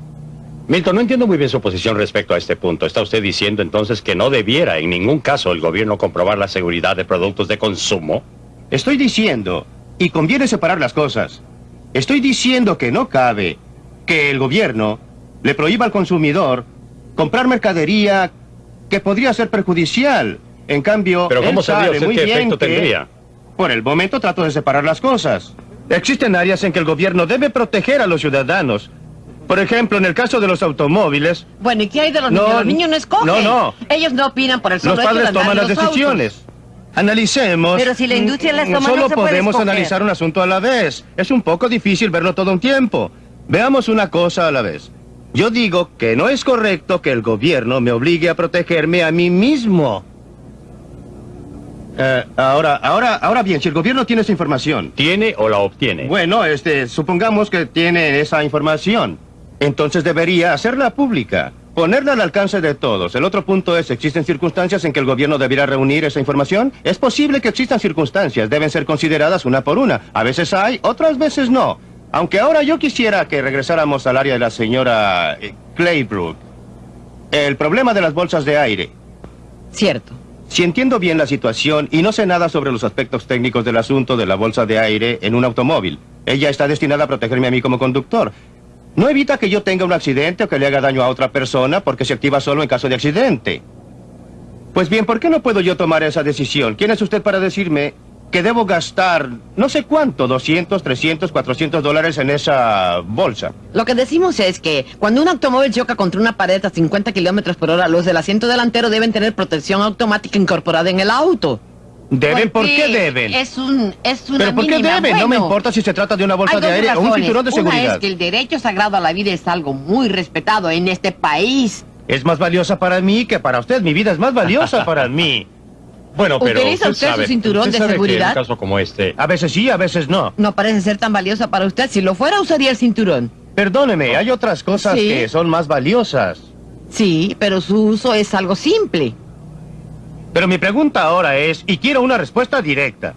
Milton, no entiendo muy bien su posición respecto a este punto. ¿Está usted diciendo entonces que no debiera en ningún caso el gobierno comprobar la seguridad de productos de consumo? Estoy diciendo, y conviene separar las cosas, estoy diciendo que no cabe que el gobierno le prohíba al consumidor comprar mercadería que podría ser perjudicial. En cambio, Pero ¿cómo él sabe usted muy qué bien efecto que- tendría? Por el momento trato de separar las cosas. Existen áreas en que el gobierno debe proteger a los ciudadanos. Por ejemplo, en el caso de los automóviles, Bueno, ¿y qué hay de los No, niños? Los niños no escogen. no, no. Ellos no opinan por el solo los hecho de padres toman las autos. decisiones. Analicemos. Pero si la industria las toma, no Solo se puede podemos analizar un asunto a la vez. Es un poco difícil verlo todo un tiempo. Veamos una cosa a la vez. Yo digo que no es correcto que el gobierno me obligue a protegerme a mí mismo. Eh, ahora, ahora, ahora bien, si el gobierno tiene esa información. ¿Tiene o la obtiene? Bueno, este, supongamos que tiene esa información. Entonces debería hacerla pública, ponerla al alcance de todos. El otro punto es, ¿existen circunstancias en que el gobierno debiera reunir esa información? Es posible que existan circunstancias, deben ser consideradas una por una. A veces hay, otras veces no. Aunque ahora yo quisiera que regresáramos al área de la señora eh, Claybrook. El problema de las bolsas de aire. Cierto. Si entiendo bien la situación y no sé nada sobre los aspectos técnicos del asunto de la bolsa de aire en un automóvil, ella está destinada a protegerme a mí como conductor. No evita que yo tenga un accidente o que le haga daño a otra persona porque se activa solo en caso de accidente. Pues bien, ¿por qué no puedo yo tomar esa decisión? ¿Quién es usted para decirme que debo gastar no sé cuánto, 200, 300, 400 dólares en esa bolsa? Lo que decimos es que cuando un automóvil choca contra una pared a 50 kilómetros por hora, los del asiento delantero deben tener protección automática incorporada en el auto. ¿Deben? ¿Por qué deben? Es un, es una ¿Pero por qué mínima. deben? no me importa si se trata de una bolsa hay de aire o un cinturón de Una seguridad. es que el derecho sagrado a la vida es algo muy respetado en este país. Es más valiosa para mí que para usted. Mi vida es más valiosa para mí. [laughs] Bueno, pero ¿Utiliza usted su cinturón usted de sabe que seguridad? en un caso como este... A veces sí, a veces no. No parece ser tan valiosa para usted. Si lo fuera, usaría el cinturón. Perdóneme, hay otras cosas Sí. que son más valiosas. Sí, pero su uso es algo simple. Pero mi pregunta ahora es, y quiero una respuesta directa.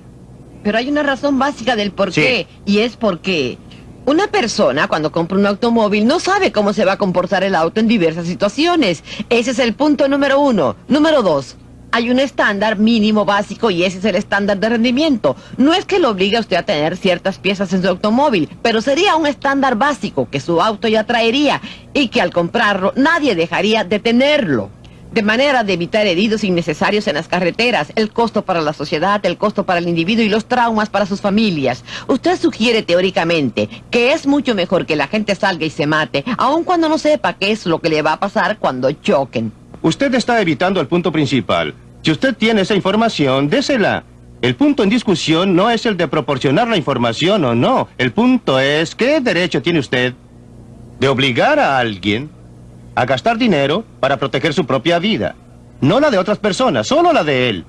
Pero hay una razón básica del por Sí. qué, y es porque una persona cuando compra un automóvil no sabe cómo se va a comportar el auto en diversas situaciones. Ese es el punto número uno. Número dos. Hay un estándar mínimo básico y ese es el estándar de rendimiento. No es que lo obligue a usted a tener ciertas piezas en su automóvil, pero sería un estándar básico que su auto ya traería y que al comprarlo nadie dejaría de tenerlo. De manera de evitar heridos innecesarios en las carreteras, el costo para la sociedad, el costo para el individuo y los traumas para sus familias. Usted sugiere teóricamente que es mucho mejor que la gente salga y se mate, aun cuando no sepa qué es lo que le va a pasar cuando choquen. Usted está evitando el punto principal. Si usted tiene esa información, désela. El punto en discusión no es el de proporcionar la información o no. El punto es, ¿qué derecho tiene usted de obligar a alguien a gastar dinero para proteger su propia vida? No la de otras personas, solo la de él.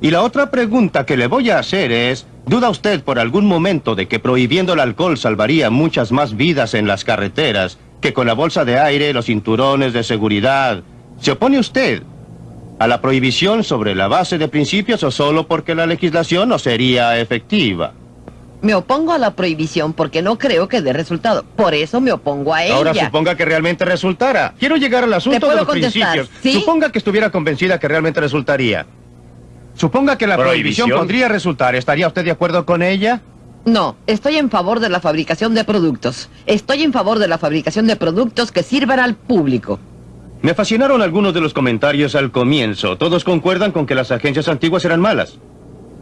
Y la otra pregunta que le voy a hacer es, ¿Duda usted por algún momento de que prohibiendo el alcohol salvaría muchas más vidas en las carreteras que con la bolsa de aire, los cinturones de seguridad? ¿Se opone usted a la prohibición sobre la base de principios o solo porque la legislación no sería efectiva? Me opongo a la prohibición porque no creo que dé resultado. Por eso me opongo a ella. Ahora suponga que realmente resultara. Quiero llegar al asunto de los principios. Suponga que estuviera convencida que realmente resultaría. Suponga que la prohibición, podría resultar. ¿Estaría usted de acuerdo con ella? No, estoy en favor de la fabricación de productos. Estoy en favor de la fabricación de productos que sirvan al público. Me fascinaron algunos de los comentarios al comienzo. Todos concuerdan con que las agencias antiguas eran malas.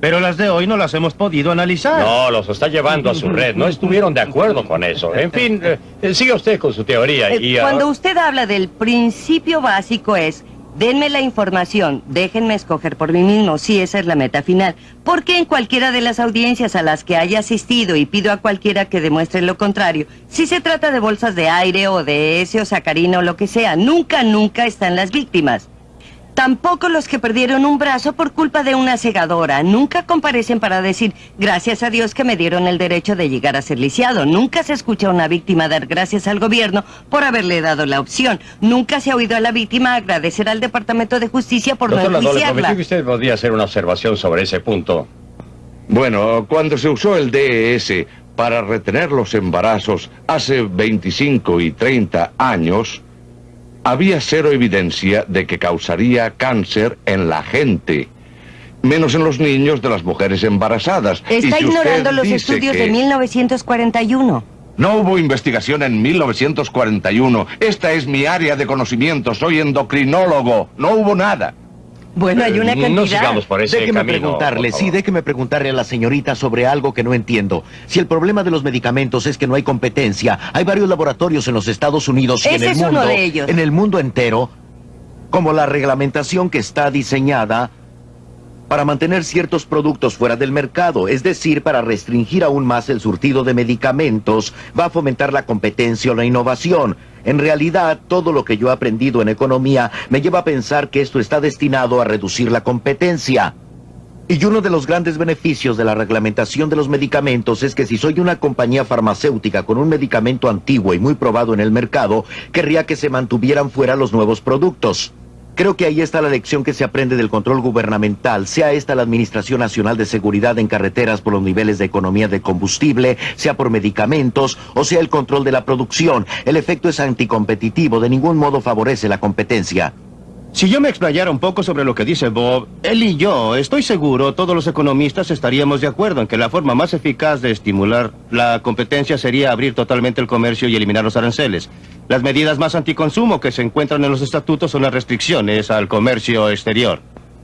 Pero las de hoy no las hemos podido analizar. No, los está llevando a su red. No estuvieron de acuerdo con eso. En fin, eh, siga usted con su teoría. Y, eh, Cuando usted habla del principio básico es Denme la información, déjenme escoger por mí mismo, si esa es la meta final. Porque en cualquiera de las audiencias a las que haya asistido y pido a cualquiera que demuestre lo contrario, si se trata de bolsas de aire o de ese o sacarina o lo que sea, nunca, nunca están las víctimas. Tampoco los que perdieron un brazo por culpa de una segadora. Nunca comparecen para decir, gracias a Dios que me dieron el derecho de llegar a ser lisiado. Nunca se escucha a una víctima dar gracias al gobierno por haberle dado la opción. Nunca se ha oído a la víctima agradecer al Departamento de Justicia por Doctor no enjuiciarla. que usted podría hacer una observación sobre ese punto. Bueno, cuando se usó el DES para retener los embarazos hace 25 y 30 años, había cero evidencia de que causaría cáncer en la gente, menos en los niños de las mujeres embarazadas. Está ignorando los estudios de 1941. No hubo investigación en 1941. Esta es mi área de conocimiento. Soy endocrinólogo. No hubo nada. Bueno, hay una cantidad. No sigamos por ese déjeme camino, preguntarle, por sí, déjeme preguntarle a la señorita sobre algo que no entiendo. Si el problema de los medicamentos es que no hay competencia, hay varios laboratorios en los Estados Unidos y en Ese el es mundo, uno de ellos. en el mundo entero, como la reglamentación que está diseñada para mantener ciertos productos fuera del mercado, es decir, para restringir aún más el surtido de medicamentos, va a fomentar la competencia o la innovación. En realidad, todo lo que yo he aprendido en economía me lleva a pensar que esto está destinado a reducir la competencia. Y uno de los grandes beneficios de la reglamentación de los medicamentos es que si soy una compañía farmacéutica con un medicamento antiguo y muy probado en el mercado, querría que se mantuvieran fuera los nuevos productos. Creo que ahí está la lección que se aprende del control gubernamental, sea esta la Administración Nacional de Seguridad en Carreteras por los niveles de economía de combustible, sea por medicamentos, o sea el control de la producción. El efecto es anticompetitivo, de ningún modo favorece la competencia. Si yo me explayara un poco sobre lo que dice Bob, él y yo, estoy seguro, todos los economistas estaríamos de acuerdo en que la forma más eficaz de estimular la competencia sería abrir totalmente el comercio y eliminar los aranceles. Las medidas más anticonsumo que se encuentran en los estatutos son las restricciones al comercio exterior.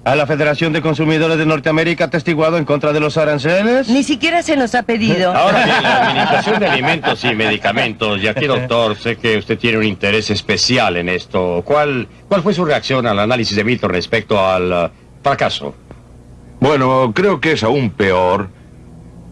¿A la Federación de Consumidores de Norteamérica ha testiguado en contra de los aranceles? Ni siquiera se nos ha pedido. [laughs] Ahora bien, la [laughs] Administración de Alimentos y Medicamentos, y aquí, doctor, [laughs] sé que usted tiene un interés especial en esto. ¿Cuál, cuál fue su reacción al análisis de Milton respecto al uh, fracaso? Bueno, creo que es aún peor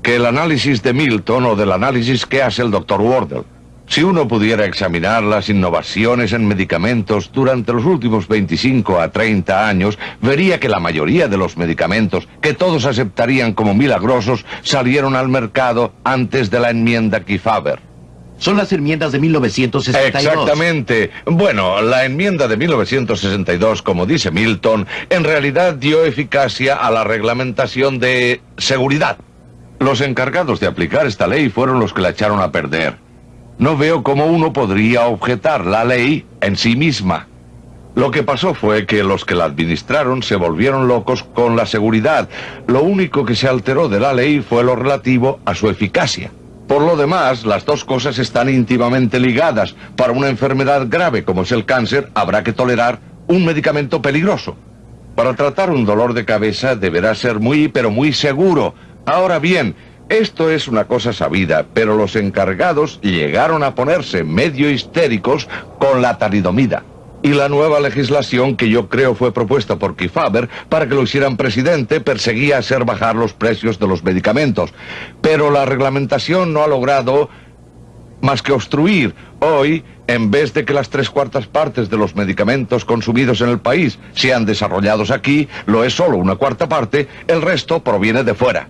que el análisis de Milton o del análisis que hace el doctor Wardle. Si uno pudiera examinar las innovaciones en medicamentos durante los últimos 25 a 30 años, vería que la mayoría de los medicamentos que todos aceptarían como milagrosos salieron al mercado antes de la enmienda Kefauver. Son las enmiendas de 1962. Exactamente. Bueno, la enmienda de 1962, como dice Milton, en realidad dio eficacia a la reglamentación de seguridad. Los encargados de aplicar esta ley fueron los que la echaron a perder. No veo cómo uno podría objetar la ley en sí misma. Lo que pasó fue que los que la administraron se volvieron locos con la seguridad. Lo único que se alteró de la ley fue lo relativo a su eficacia. Por lo demás, las dos cosas están íntimamente ligadas. Para una enfermedad grave como es el cáncer, habrá que tolerar un medicamento peligroso. Para tratar un dolor de cabeza deberá ser muy, pero muy seguro. Ahora bien, esto es una cosa sabida, pero los encargados llegaron a ponerse medio histéricos con la talidomida. Y la nueva legislación que yo creo fue propuesta por Kefauver para que lo hicieran presidente perseguía hacer bajar los precios de los medicamentos. Pero la reglamentación no ha logrado más que obstruir. Hoy, en vez de que las tres cuartas partes de los medicamentos consumidos en el país sean desarrollados aquí, lo es solo una cuarta parte, el resto proviene de fuera.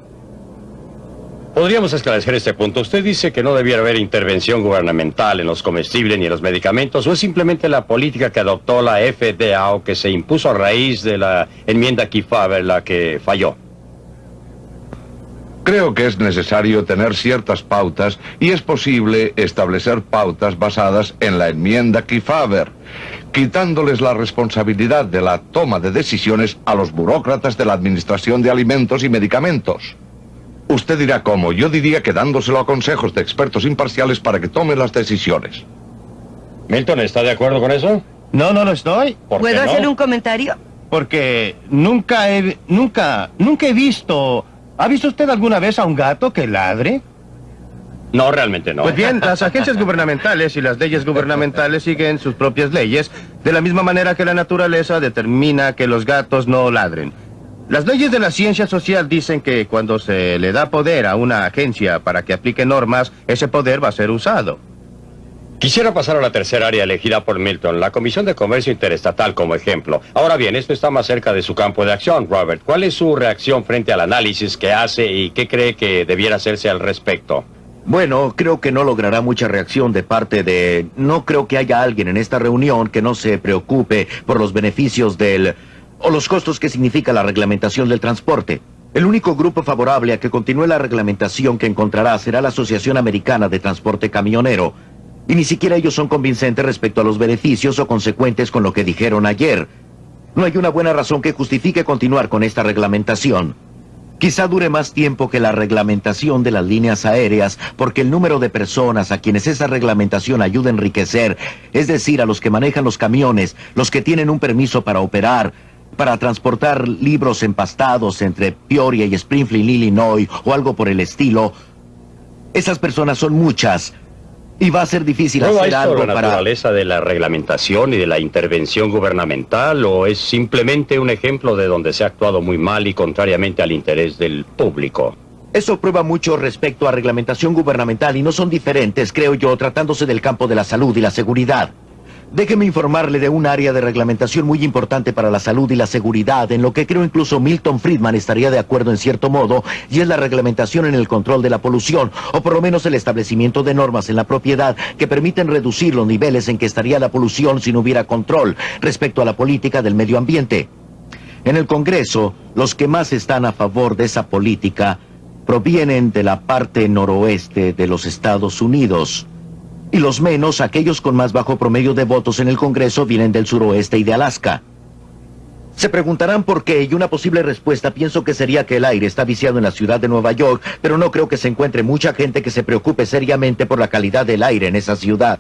Podríamos esclarecer este punto. Usted dice que no debiera haber intervención gubernamental en los comestibles ni en los medicamentos, o es simplemente la política que adoptó la FDA o que se impuso a raíz de la enmienda Kefauver la que falló. Creo que es necesario tener ciertas pautas y es posible establecer pautas basadas en la enmienda Kefauver, quitándoles la responsabilidad de la toma de decisiones a los burócratas de la Administración de Alimentos y Medicamentos. Usted dirá cómo, yo diría que dándoselo a consejos de expertos imparciales para que tomen las decisiones. Milton, ¿está de acuerdo con eso? No, no lo estoy. ¿Puedo hacer un comentario? Porque nunca he, nunca, nunca he visto... ¿Ha visto usted alguna vez a un gato que ladre? No, realmente no. Pues bien, las agencias [laughs] gubernamentales y las leyes gubernamentales siguen sus propias leyes, de la misma manera que la naturaleza determina que los gatos no ladren. Las leyes de la ciencia social dicen que cuando se le da poder a una agencia para que aplique normas, ese poder va a ser usado. Quisiera pasar a la tercera área elegida por Milton, la Comisión de Comercio Interestatal como ejemplo. Ahora bien, esto está más cerca de su campo de acción, Robert. ¿Cuál es su reacción frente al análisis que hace y qué cree que debiera hacerse al respecto? Bueno, creo que no logrará mucha reacción de parte de... No creo que haya alguien en esta reunión que no se preocupe por los beneficios del... o los costos que significa la reglamentación del transporte. El único grupo favorable a que continúe la reglamentación que encontrará será la Asociación Americana de Transporte Camionero, y ni siquiera ellos son convincentes respecto a los beneficios o consecuentes con lo que dijeron ayer. No hay una buena razón que justifique continuar con esta reglamentación. Quizá dure más tiempo que la reglamentación de las líneas aéreas, porque el número de personas a quienes esa reglamentación ayuda a enriquecer, es decir, a los que manejan los camiones, los que tienen un permiso para operar, para transportar libros empastados entre Peoria y Springfield, Illinois, o algo por el estilo, esas personas son muchas. Y va a ser difícil ¿Prueba hacer algo la para... naturaleza de la reglamentación y de la intervención gubernamental o es simplemente un ejemplo de donde se ha actuado muy mal y contrariamente al interés del público? Eso prueba mucho respecto a reglamentación gubernamental y no son diferentes, creo yo, tratándose del campo de la salud y la seguridad. Déjeme informarle de un área de reglamentación muy importante para la salud y la seguridad, en lo que creo incluso Milton Friedman estaría de acuerdo en cierto modo, y es la reglamentación en el control de la polución, o por lo menos el establecimiento de normas en la propiedad que permiten reducir los niveles en que estaría la polución si no hubiera control respecto a la política del medio ambiente. En el Congreso, los que más están a favor de esa política provienen de la parte noroeste de los Estados Unidos. Y los menos, aquellos con más bajo promedio de votos en el Congreso, vienen del suroeste y de Alaska. Se preguntarán por qué, y una posible respuesta pienso que sería que el aire está viciado en la ciudad de Nueva York, pero no creo que se encuentre mucha gente que se preocupe seriamente por la calidad del aire en esa ciudad.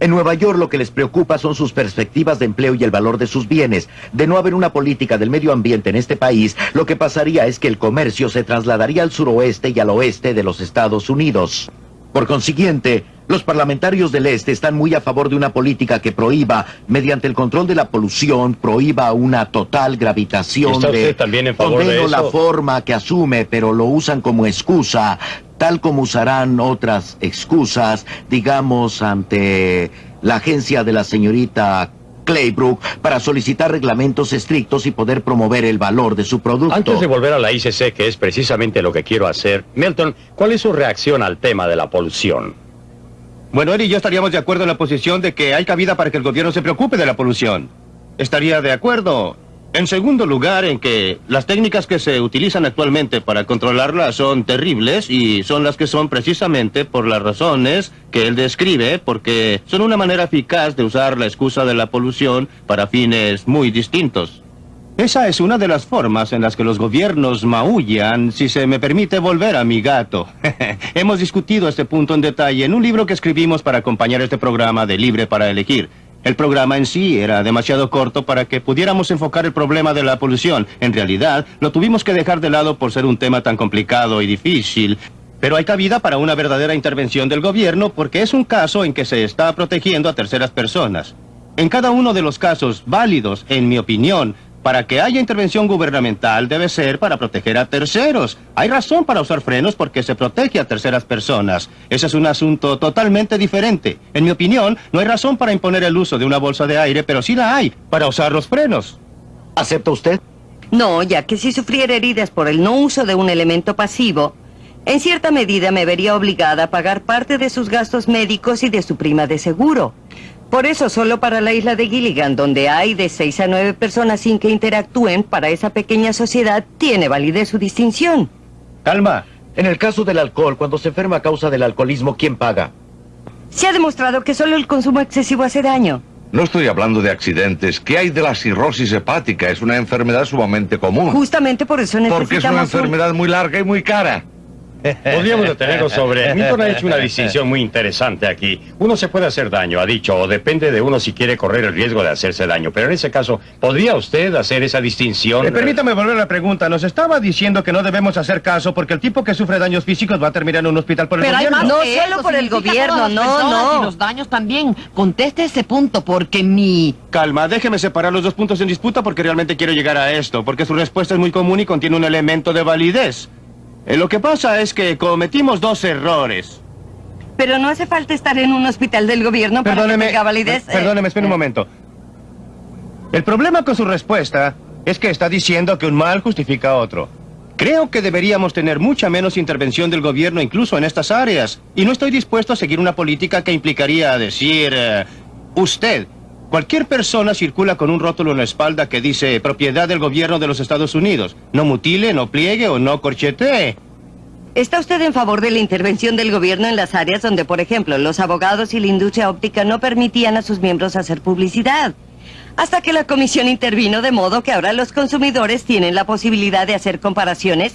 En Nueva York lo que les preocupa son sus perspectivas de empleo y el valor de sus bienes. De no haber una política del medio ambiente en este país, lo que pasaría es que el comercio se trasladaría al suroeste y al oeste de los Estados Unidos. Por consiguiente, los parlamentarios del Este están muy a favor de una política que prohíba, mediante el control de la polución, prohíba una total gravitación ¿Está de... usted también en favor de Condeno la eso? forma que asume, pero lo usan como excusa, tal como usarán otras excusas, digamos, ante la agencia de la señorita Claybrook para solicitar reglamentos estrictos y poder promover el valor de su producto. Antes de volver a la ICC, que es precisamente lo que quiero hacer, Milton, ¿cuál es su reacción al tema de la polución? Bueno, él y yo estaríamos de acuerdo en la posición de que hay cabida para que el gobierno se preocupe de la polución. Estaría de acuerdo. En segundo lugar, en que las técnicas que se utilizan actualmente para controlarla son terribles y son las que son precisamente por las razones que él describe, porque son una manera eficaz de usar la excusa de la polución para fines muy distintos. Esa es una de las formas en las que los gobiernos maullan, si se me permite volver a mi gato. [laughs] Hemos discutido este punto en detalle en un libro que escribimos para acompañar este programa de Libre para Elegir. El programa en sí era demasiado corto para que pudiéramos enfocar el problema de la polución. En realidad, lo tuvimos que dejar de lado por ser un tema tan complicado y difícil. Pero hay cabida para una verdadera intervención del gobierno porque es un caso en que se está protegiendo a terceras personas. En cada uno de los casos válidos, en mi opinión, para que haya intervención gubernamental debe ser para proteger a terceros. Hay razón para usar frenos porque se protege a terceras personas. Ese es un asunto totalmente diferente. En mi opinión, no hay razón para imponer el uso de una bolsa de aire, pero sí la hay para usar los frenos. ¿Acepta usted? No, ya que si sufriera heridas por el no uso de un elemento pasivo, En cierta medida me vería obligada a pagar parte de sus gastos médicos y de su prima de seguro. Por eso, solo para la isla de Gilligan, donde hay de seis a nueve personas sin que interactúen, para esa pequeña sociedad tiene validez su distinción. Calma. En el caso del alcohol, cuando se enferma a causa del alcoholismo, ¿quién paga? Se ha demostrado que solo el consumo excesivo hace daño. No estoy hablando de accidentes. ¿Qué hay de la cirrosis hepática? Es una enfermedad sumamente común. Justamente por eso necesitamos... Porque es una un- enfermedad muy larga y muy cara. Podríamos detenernos sobre... Milton ha hecho una distinción muy interesante aquí. Uno se puede hacer daño, ha dicho, o depende de uno si quiere correr el riesgo de hacerse daño. Pero en ese caso, ¿podría usted hacer esa distinción? Eh, permítame volver a la pregunta. Nos estaba diciendo que no debemos hacer caso porque el tipo que sufre daños físicos va a terminar en un hospital por el Pero hay gobierno. más que eso, significa todas las personas Y los daños también. Conteste ese punto porque mi... Calma, déjeme separar los dos puntos en disputa porque realmente quiero llegar a esto, porque su respuesta es muy común y contiene un elemento de validez. Eh, lo que pasa es que cometimos dos errores. Pero no hace falta estar en un hospital del gobierno para que tenga validez. per- perdóneme, espere un momento. El problema con su respuesta es que está diciendo que un mal justifica otro. Creo que deberíamos tener mucha menos intervención del gobierno incluso en estas áreas. Y no estoy dispuesto a seguir una política que implicaría decir... eh, usted, cualquier persona circula con un rótulo en la espalda que dice propiedad del gobierno de los Estados Unidos. No mutile, no pliegue o no corchetee. ¿Está usted en favor de la intervención del gobierno en las áreas donde, por ejemplo, los abogados y la industria óptica no permitían a sus miembros hacer publicidad? Hasta que la comisión intervino de modo que ahora los consumidores tienen la posibilidad de hacer comparaciones.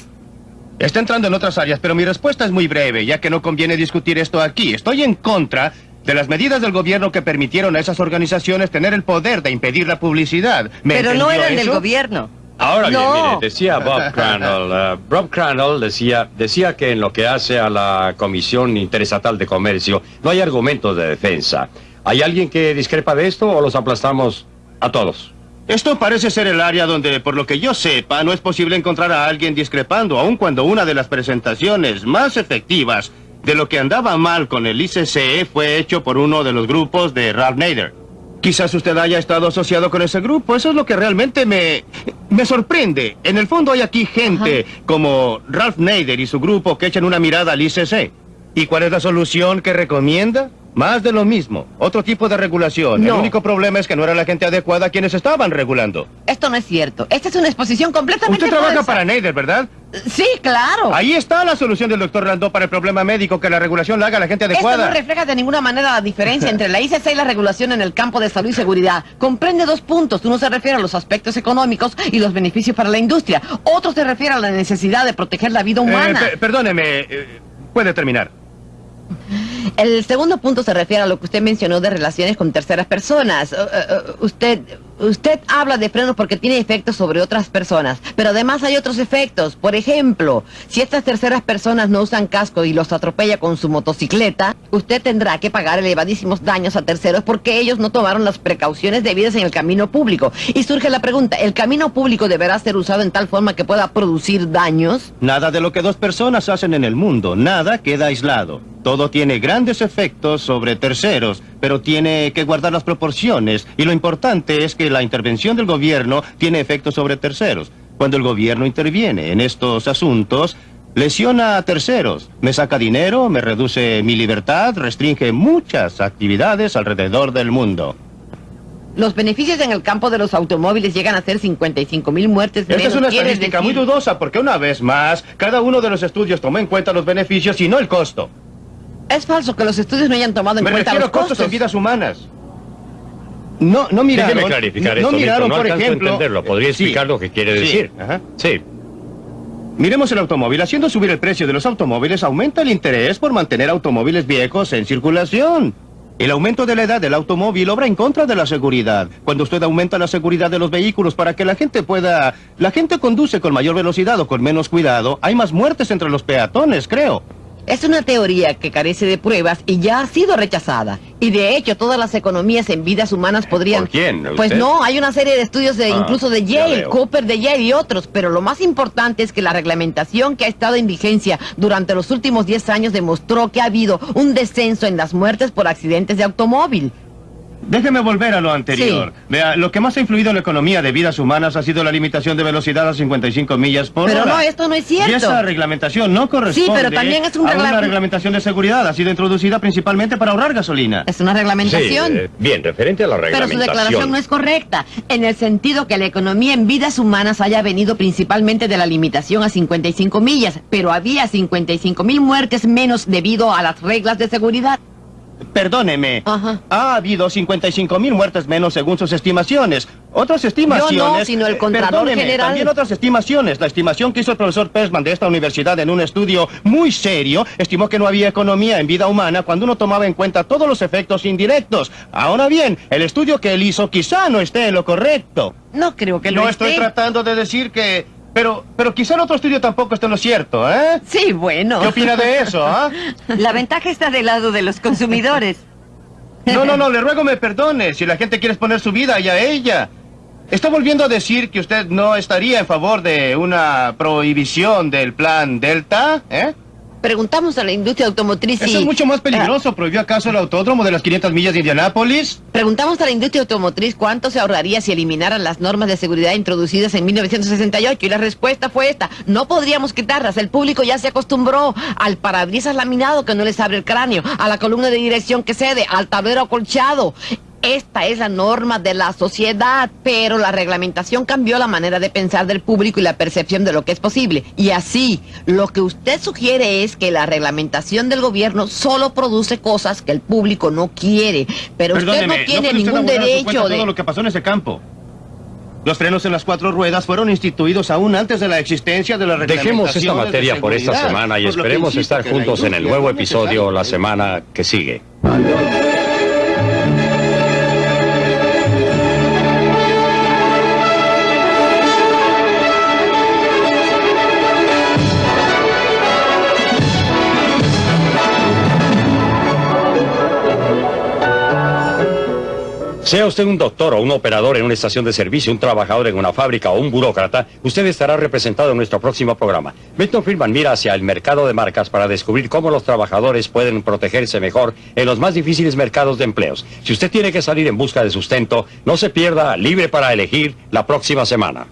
Está entrando en otras áreas, pero mi respuesta es muy breve, ya que no conviene discutir esto aquí. Estoy en contra de las medidas del gobierno que permitieron a esas organizaciones tener el poder de impedir la publicidad. ¿Me Pero no eran del gobierno. Ahora bien, No. mire, decía Bob [laughs] Crandall, uh, Bob Crandall decía, decía que en lo que hace a la Comisión Interestatal de Comercio no hay argumentos de defensa. ¿Hay alguien que discrepa de esto o los aplastamos a todos? Esto parece ser el área donde, por lo que yo sepa, no es posible encontrar a alguien discrepando, aun cuando una de las presentaciones más efectivas de lo que andaba mal con el ICCE fue hecho por uno de los grupos de Ralph Nader. Quizás usted haya estado asociado con ese grupo, eso es lo que realmente me, me sorprende. En el fondo hay aquí gente como Ralph Nader y su grupo que echan una mirada al ICC. ¿Y cuál es la solución que recomienda? Más de lo mismo, otro tipo de regulación. El único problema es que no era la gente adecuada quienes estaban regulando. Esto no es cierto. Esta es una exposición completamente Usted trabaja falsa. para Nader, ¿verdad? Sí, claro. Ahí está la solución del doctor Landó para el problema médico, que la regulación la haga la gente Esto adecuada. no refleja de ninguna manera la diferencia entre la ICC y la regulación en el campo de salud y seguridad. Comprende dos puntos. Uno se refiere a los aspectos económicos y los beneficios para la industria. Otro se refiere a la necesidad de proteger la vida Eh, humana. pe- perdóneme, eh, puede terminar. El segundo punto se refiere a lo que usted mencionó de relaciones con terceras personas. Eh, eh, usted, usted habla de frenos porque tiene efectos sobre otras personas, pero además hay otros efectos. Por ejemplo, si estas terceras personas no usan casco y los atropella con su motocicleta, usted tendrá que pagar elevadísimos daños a terceros porque ellos no tomaron las precauciones debidas en el camino público. Y surge la pregunta, ¿el camino público deberá ser usado en tal forma que pueda producir daños? Nada de lo que dos personas hacen en el mundo, nada queda aislado. Todo tiene grandes efectos sobre terceros, pero tiene que guardar las proporciones. Y lo importante es que la intervención del gobierno tiene efectos sobre terceros. Cuando el gobierno interviene en estos asuntos, lesiona a terceros, me saca dinero, me reduce mi libertad, restringe muchas actividades alrededor del mundo. Los beneficios en el campo de los automóviles llegan a ser 55 mil muertes Esta es menos. una ¿Quieres estadística muy dudosa porque una vez más, cada uno de los estudios tomó en cuenta los beneficios y no el costo. Es falso que los estudios no hayan tomado en Me cuenta refiero los a costos. en vidas humanas. No, no miraron. Déjeme clarificar no esto, miraron, no por a ejemplo. entenderlo. ¿Podría Sí. explicar lo que quiere Sí, decir? ajá. Sí. Miremos el automóvil. Haciendo subir el precio de los automóviles aumenta el interés por mantener automóviles viejos en circulación. El aumento de la edad del automóvil obra en contra de la seguridad. Cuando usted aumenta la seguridad de los vehículos para que la gente pueda... La gente conduce con mayor velocidad o con menos cuidado, hay más muertes entre los peatones, creo. Es una teoría que carece de pruebas y ya ha sido rechazada. Y de hecho, todas las economías en vidas humanas podrían... ¿Por quién? Pues no, hay una serie de estudios de Ah, incluso de ya Yale. Cooper de Yale y otros, pero lo más importante es que la reglamentación que ha estado en vigencia durante los últimos 10 años demostró que ha habido un descenso en las muertes por accidentes de automóvil. Déjeme volver a lo anterior. Vea, lo que más ha influido en la economía de vidas humanas ha sido la limitación de velocidad a 55 millas por Pero hora. no, esto no es cierto. Y esa reglamentación no corresponde Sí, pero también es un a regla- una reglamentación de seguridad. Ha sido introducida principalmente para ahorrar gasolina. Es una reglamentación. Sí, eh, bien, referente a la Pero su reglamentación. declaración no es correcta, en el sentido que la economía en vidas humanas haya venido principalmente de la limitación a 55 millas, pero había 55 mil muertes menos debido a las reglas de seguridad. Perdóneme. Ha habido 55 mil muertes menos según sus estimaciones. Otras estimaciones... Yo no, sino el perdóneme, General. También otras estimaciones. La estimación que hizo el profesor Persman de esta universidad en un estudio muy serio estimó que no había economía en vida humana cuando uno tomaba en cuenta todos los efectos indirectos. Ahora bien, el estudio que él hizo quizá no esté en lo correcto. No creo que lo No estoy tratando de decir que... Pero, pero quizá el otro estudio tampoco esté en lo cierto, ¿eh? Sí, bueno. ¿Qué opina de eso, ah? [laughs] La ventaja está del lado de los consumidores. No, no, no, le ruego me perdone si la gente quiere exponer su vida y a ella. Está volviendo a decir que usted no estaría en favor de una prohibición del plan Delta, ¿eh? Preguntamos a la industria automotriz Eso y... es mucho más peligroso. ¿Prohibió acaso el autódromo de las 500 millas de Indianápolis? Preguntamos a la industria automotriz cuánto se ahorraría si eliminaran las normas de seguridad introducidas en 1968 y la respuesta fue esta, no podríamos quitarlas, el público ya se acostumbró al parabrisas laminado que no les abre el cráneo, a la columna de dirección que cede, al tablero acolchado. Esta es la norma de la sociedad, pero la reglamentación cambió la manera de pensar del público y la percepción de lo que es posible. Y así, lo que usted sugiere es que la reglamentación del gobierno solo produce cosas que el público no quiere, pero usted no tiene ningún derecho de... todo lo que pasó en ese campo. Los frenos en las cuatro ruedas fueron instituidos aún antes de la existencia de la Dejemos esta materia por esta semana y esperemos estar juntos en el nuevo episodio la semana que sigue. Sea usted un doctor o un operador en una estación de servicio, un trabajador en una fábrica o un burócrata, usted estará representado en nuestro próximo programa. Milton Friedman mira hacia el mercado de marcas para descubrir cómo los trabajadores pueden protegerse mejor en los más difíciles mercados de empleos. Si usted tiene que salir en busca de sustento, no se pierda Libre para elegir la próxima semana.